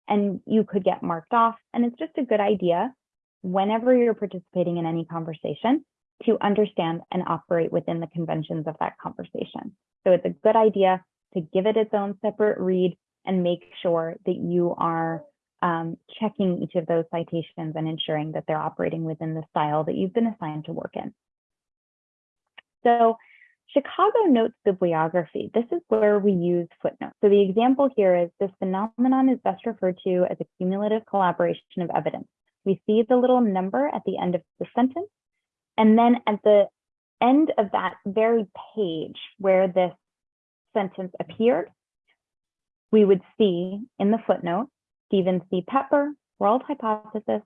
S1: and you could get marked off. And it's just a good idea whenever you're participating in any conversation to understand and operate within the conventions of that conversation. So it's a good idea to give it its own separate read and make sure that you are um, checking each of those citations and ensuring that they're operating within the style that you've been assigned to work in. So Chicago notes bibliography. This is where we use footnotes. So the example here is this phenomenon is best referred to as a cumulative collaboration of evidence. We see the little number at the end of the sentence, and then at the end of that very page where this sentence appeared, we would see in the footnote, Stephen C. Pepper, World Hypothesis,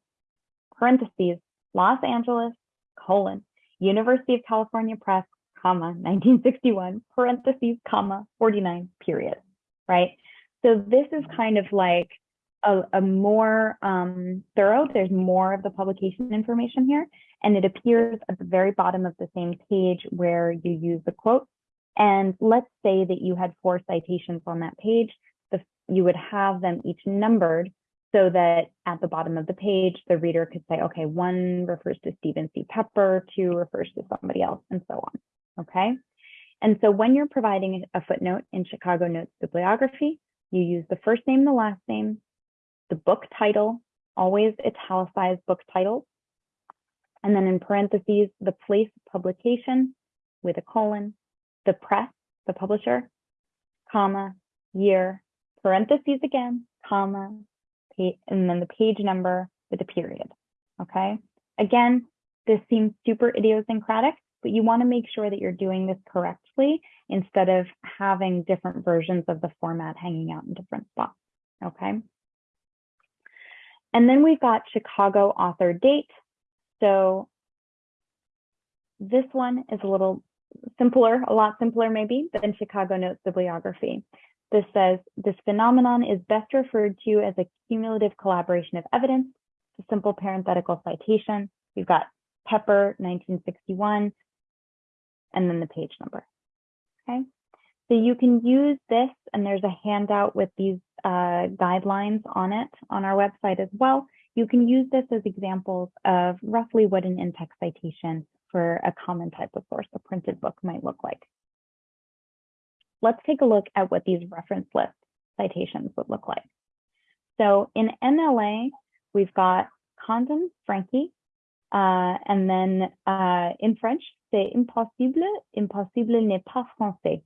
S1: parentheses, Los Angeles, colon, University of California Press, comma, 1961, parentheses, comma, 49, period, right? So this is kind of like a, a more um, thorough, there's more of the publication information here, and it appears at the very bottom of the same page where you use the quote. And let's say that you had four citations on that page, you would have them each numbered so that at the bottom of the page, the reader could say, okay, one refers to Stephen C. Pepper, two refers to somebody else, and so on, okay? And so when you're providing a footnote in Chicago Notes bibliography, you use the first name, the last name, the book title, always italicized book titles, and then in parentheses, the place of publication with a colon, the press, the publisher, comma, year, parentheses again, comma, and then the page number with a period, okay? Again, this seems super idiosyncratic, but you wanna make sure that you're doing this correctly instead of having different versions of the format hanging out in different spots, okay? And then we've got Chicago author date. So this one is a little simpler, a lot simpler maybe than Chicago Notes bibliography. This says, this phenomenon is best referred to as a cumulative collaboration of evidence, a simple parenthetical citation. We've got Pepper, 1961, and then the page number, okay? So you can use this, and there's a handout with these uh, guidelines on it on our website as well. You can use this as examples of roughly what an in-text citation for a common type of source, a printed book might look like let's take a look at what these reference list citations would look like. So in MLA, we've got Condon, Frankie, uh, and then uh, in French, c'est impossible, impossible n'est pas français.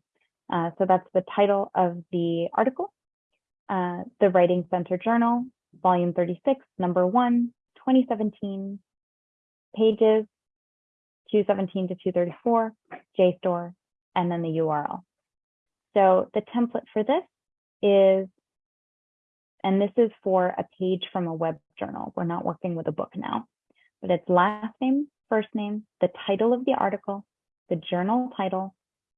S1: Uh, so that's the title of the article. Uh, the Writing Center Journal, volume 36, number one, 2017, pages 217 to 234, JSTOR, and then the URL. So the template for this is, and this is for a page from a web journal. We're not working with a book now, but it's last name, first name, the title of the article, the journal title,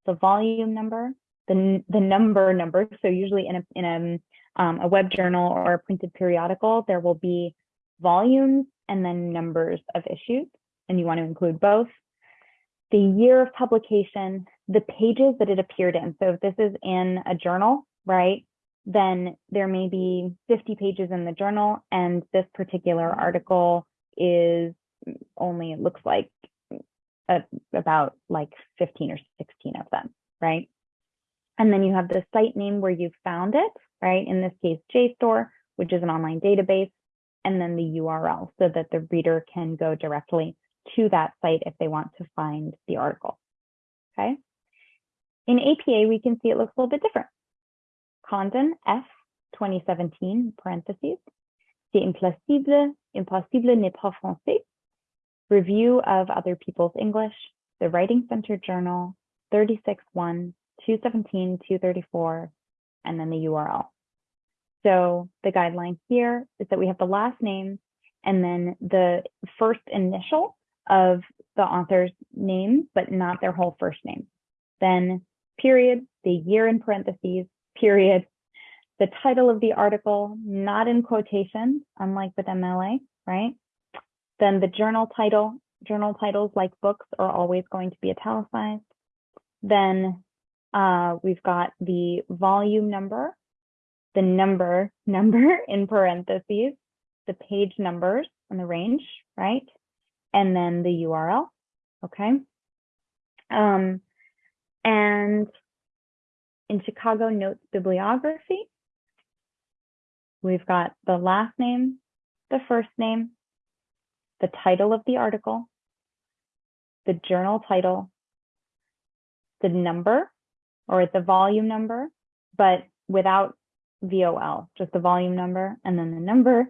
S1: the volume number, the, the number number. So usually in a, in a, um, a web journal or a printed periodical, there will be volumes and then numbers of issues, and you want to include both the year of publication, the pages that it appeared in. So if this is in a journal, right, then there may be 50 pages in the journal and this particular article is only, it looks like a, about like 15 or 16 of them, right? And then you have the site name where you found it, right? In this case, JSTOR, which is an online database, and then the URL so that the reader can go directly to that site if they want to find the article, okay? In APA, we can see it looks a little bit different. Condon F 2017, parentheses, c'est impossible, impossible n'est pas français, review of other people's English, the Writing Center Journal, 36.1, 217, 234, and then the URL. So the guideline here is that we have the last name and then the first initial of the author's name, but not their whole first name. Then period, the year in parentheses, period, the title of the article, not in quotation, unlike with MLA, right? Then the journal title, journal titles like books are always going to be italicized. Then uh, we've got the volume number, the number, number in parentheses, the page numbers and the range, right? And then the URL, okay? Um, and in Chicago Notes bibliography, we've got the last name, the first name, the title of the article, the journal title, the number or the volume number, but without VOL, just the volume number and then the number,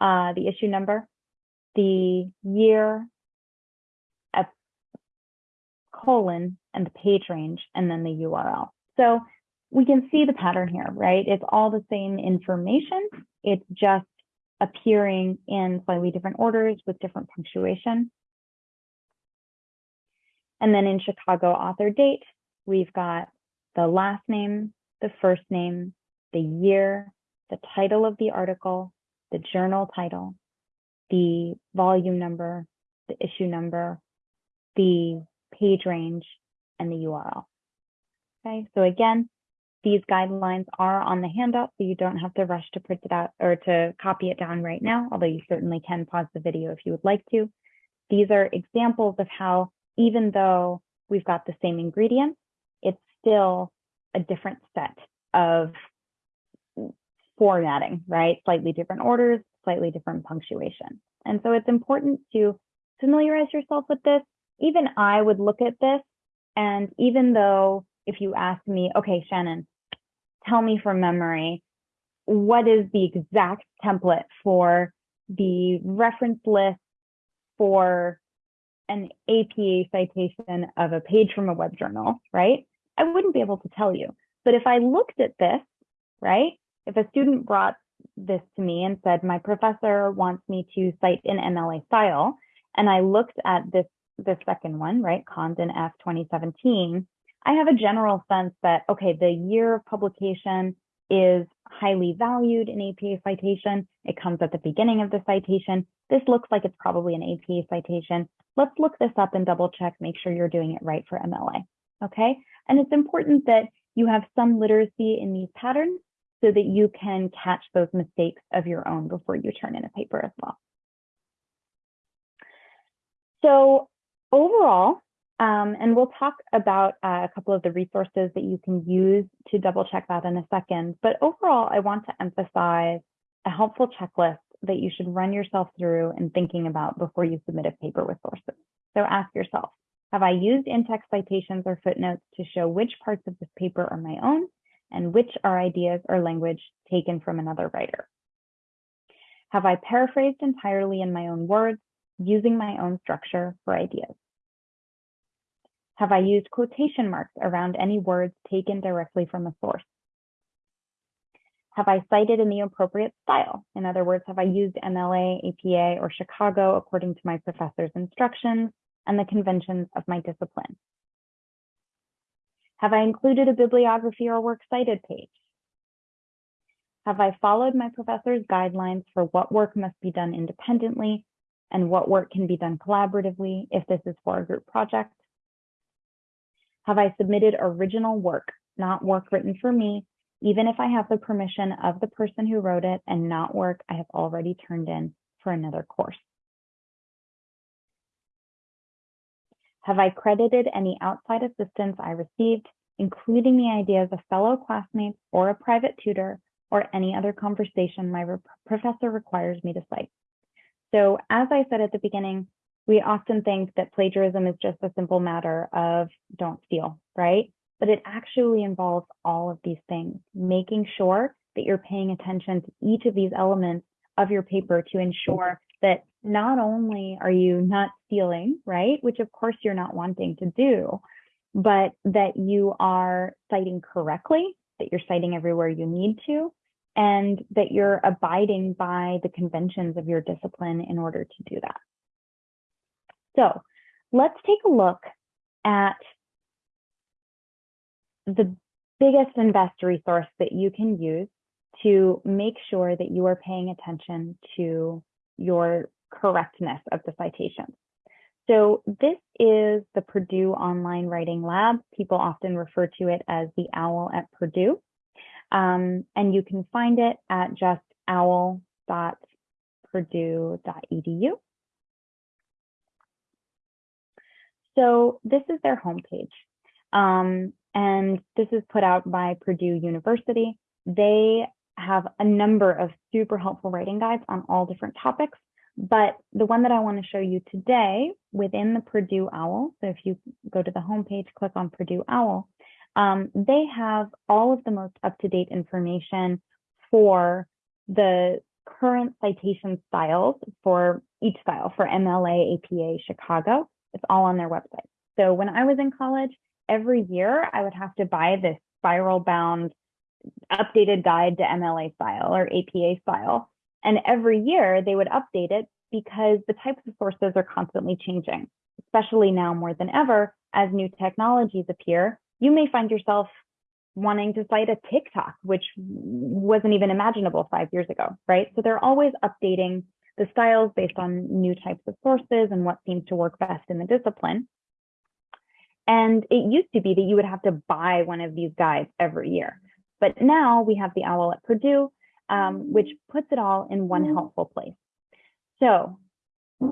S1: uh, the issue number, the year, a colon, and the page range, and then the URL. So we can see the pattern here, right? It's all the same information. It's just appearing in slightly different orders with different punctuation. And then in Chicago author date, we've got the last name, the first name, the year, the title of the article, the journal title, the volume number, the issue number, the page range, and the URL. Okay, so again, these guidelines are on the handout, so you don't have to rush to print it out or to copy it down right now, although you certainly can pause the video if you would like to. These are examples of how, even though we've got the same ingredients, it's still a different set of formatting, right? Slightly different orders, slightly different punctuation. And so it's important to familiarize yourself with this. Even I would look at this, and even though if you ask me, okay, Shannon, tell me from memory, what is the exact template for the reference list for an APA citation of a page from a web journal, right? I wouldn't be able to tell you. But if I looked at this, right, if a student brought this to me and said, my professor wants me to cite an MLA style, and I looked at this, this second one, right, Condon F 2017, I have a general sense that, okay, the year of publication is highly valued in APA citation. It comes at the beginning of the citation. This looks like it's probably an APA citation. Let's look this up and double check, make sure you're doing it right for MLA, okay? And it's important that you have some literacy in these patterns so that you can catch those mistakes of your own before you turn in a paper as well. So overall, um, and we'll talk about uh, a couple of the resources that you can use to double check that in a second. But overall, I want to emphasize a helpful checklist that you should run yourself through and thinking about before you submit a paper with sources. So ask yourself, have I used in-text citations or footnotes to show which parts of this paper are my own and which are ideas or language taken from another writer? Have I paraphrased entirely in my own words, using my own structure for ideas? Have I used quotation marks around any words taken directly from a source? Have I cited in the appropriate style? In other words, have I used MLA, APA, or Chicago according to my professor's instructions and the conventions of my discipline? Have I included a bibliography or works cited page? Have I followed my professor's guidelines for what work must be done independently and what work can be done collaboratively if this is for a group project? Have I submitted original work, not work written for me, even if I have the permission of the person who wrote it and not work I have already turned in for another course? Have I credited any outside assistance I received, including the ideas of a fellow classmates or a private tutor or any other conversation my professor requires me to cite? So as I said at the beginning, we often think that plagiarism is just a simple matter of don't steal, right? But it actually involves all of these things, making sure that you're paying attention to each of these elements of your paper to ensure that not only are you not stealing, right, which of course you're not wanting to do, but that you are citing correctly, that you're citing everywhere you need to, and that you're abiding by the conventions of your discipline in order to do that. So let's take a look at the biggest and best resource that you can use to make sure that you are paying attention to your correctness of the citations. So this is the Purdue Online Writing Lab. People often refer to it as the OWL at Purdue. Um, and you can find it at just owl.purdue.edu. So this is their homepage. Um, and this is put out by Purdue University. They have a number of super helpful writing guides on all different topics. But the one that I want to show you today within the Purdue OWL, so if you go to the homepage, click on Purdue OWL, um, they have all of the most up-to-date information for the current citation styles for each style for MLA, APA, Chicago, it's all on their website. So when I was in college, every year I would have to buy this spiral bound updated guide to MLA style or APA style. And every year they would update it because the types of sources are constantly changing, especially now more than ever as new technologies appear. You may find yourself wanting to cite a TikTok, which wasn't even imaginable five years ago, right? So they're always updating the styles based on new types of sources and what seems to work best in the discipline. And it used to be that you would have to buy one of these guides every year. But now we have the OWL at Purdue, um, which puts it all in one helpful place. So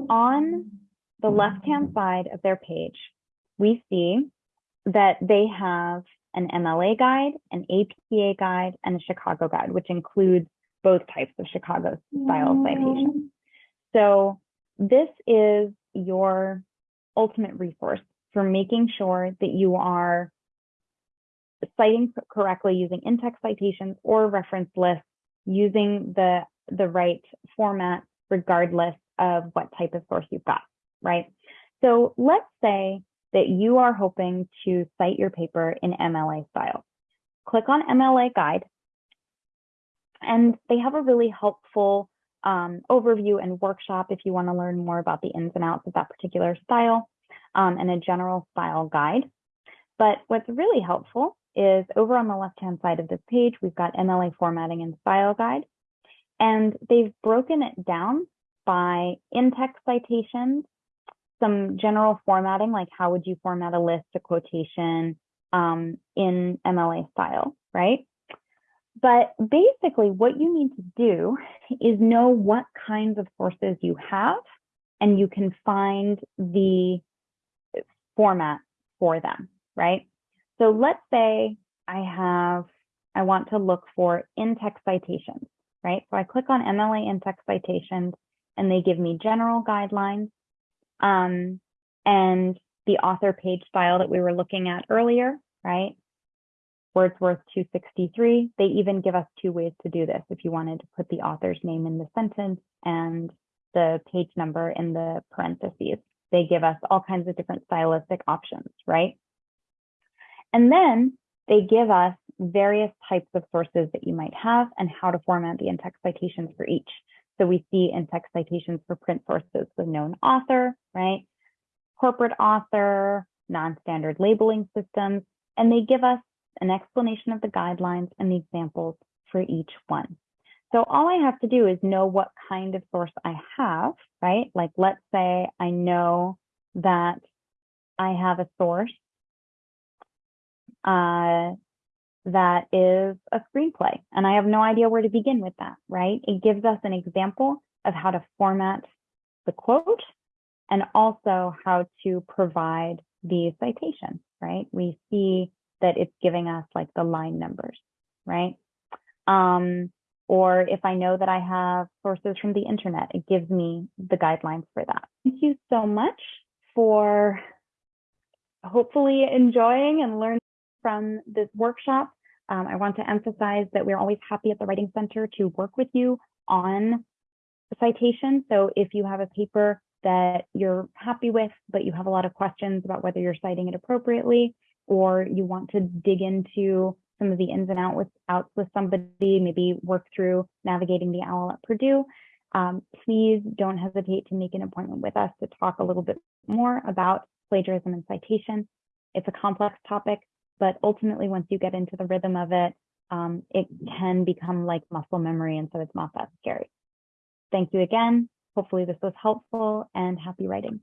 S1: on the left-hand side of their page, we see that they have an MLA guide, an APA guide, and a Chicago guide, which includes both types of Chicago style citations. So this is your ultimate resource for making sure that you are citing correctly using in-text citations or reference lists using the, the right format regardless of what type of source you've got, right? So let's say that you are hoping to cite your paper in MLA style. Click on MLA guide, and they have a really helpful um, overview and workshop if you want to learn more about the ins and outs of that particular style um, and a general style guide. But what's really helpful is over on the left-hand side of this page, we've got MLA formatting and style guide. And they've broken it down by in-text citations, some general formatting, like how would you format a list, a quotation um, in MLA style, right? But basically what you need to do is know what kinds of sources you have and you can find the format for them, right? So let's say I have, I want to look for in-text citations, right? So I click on MLA in-text citations and they give me general guidelines um, and the author page style that we were looking at earlier, right? Wordsworth 263. They even give us two ways to do this. If you wanted to put the author's name in the sentence and the page number in the parentheses, they give us all kinds of different stylistic options, right? And then they give us various types of sources that you might have and how to format the in-text citations for each. So we see in-text citations for print sources with known author, right? Corporate author, non-standard labeling systems, and they give us an explanation of the guidelines and the examples for each one. So all I have to do is know what kind of source I have, right? Like let's say I know that I have a source uh, that is a screenplay. And I have no idea where to begin with that, right? It gives us an example of how to format the quote and also how to provide the citation, right? We see that it's giving us like the line numbers, right? Um, or if I know that I have sources from the internet, it gives me the guidelines for that. Thank you so much for hopefully enjoying and learning from this workshop. Um, I want to emphasize that we're always happy at the Writing Center to work with you on citation. So if you have a paper that you're happy with, but you have a lot of questions about whether you're citing it appropriately, or you want to dig into some of the ins and with, outs with somebody, maybe work through navigating the OWL at Purdue, um, please don't hesitate to make an appointment with us to talk a little bit more about plagiarism and citation. It's a complex topic, but ultimately, once you get into the rhythm of it, um, it can become like muscle memory. And so it's not that scary. Thank you again. Hopefully this was helpful and happy writing.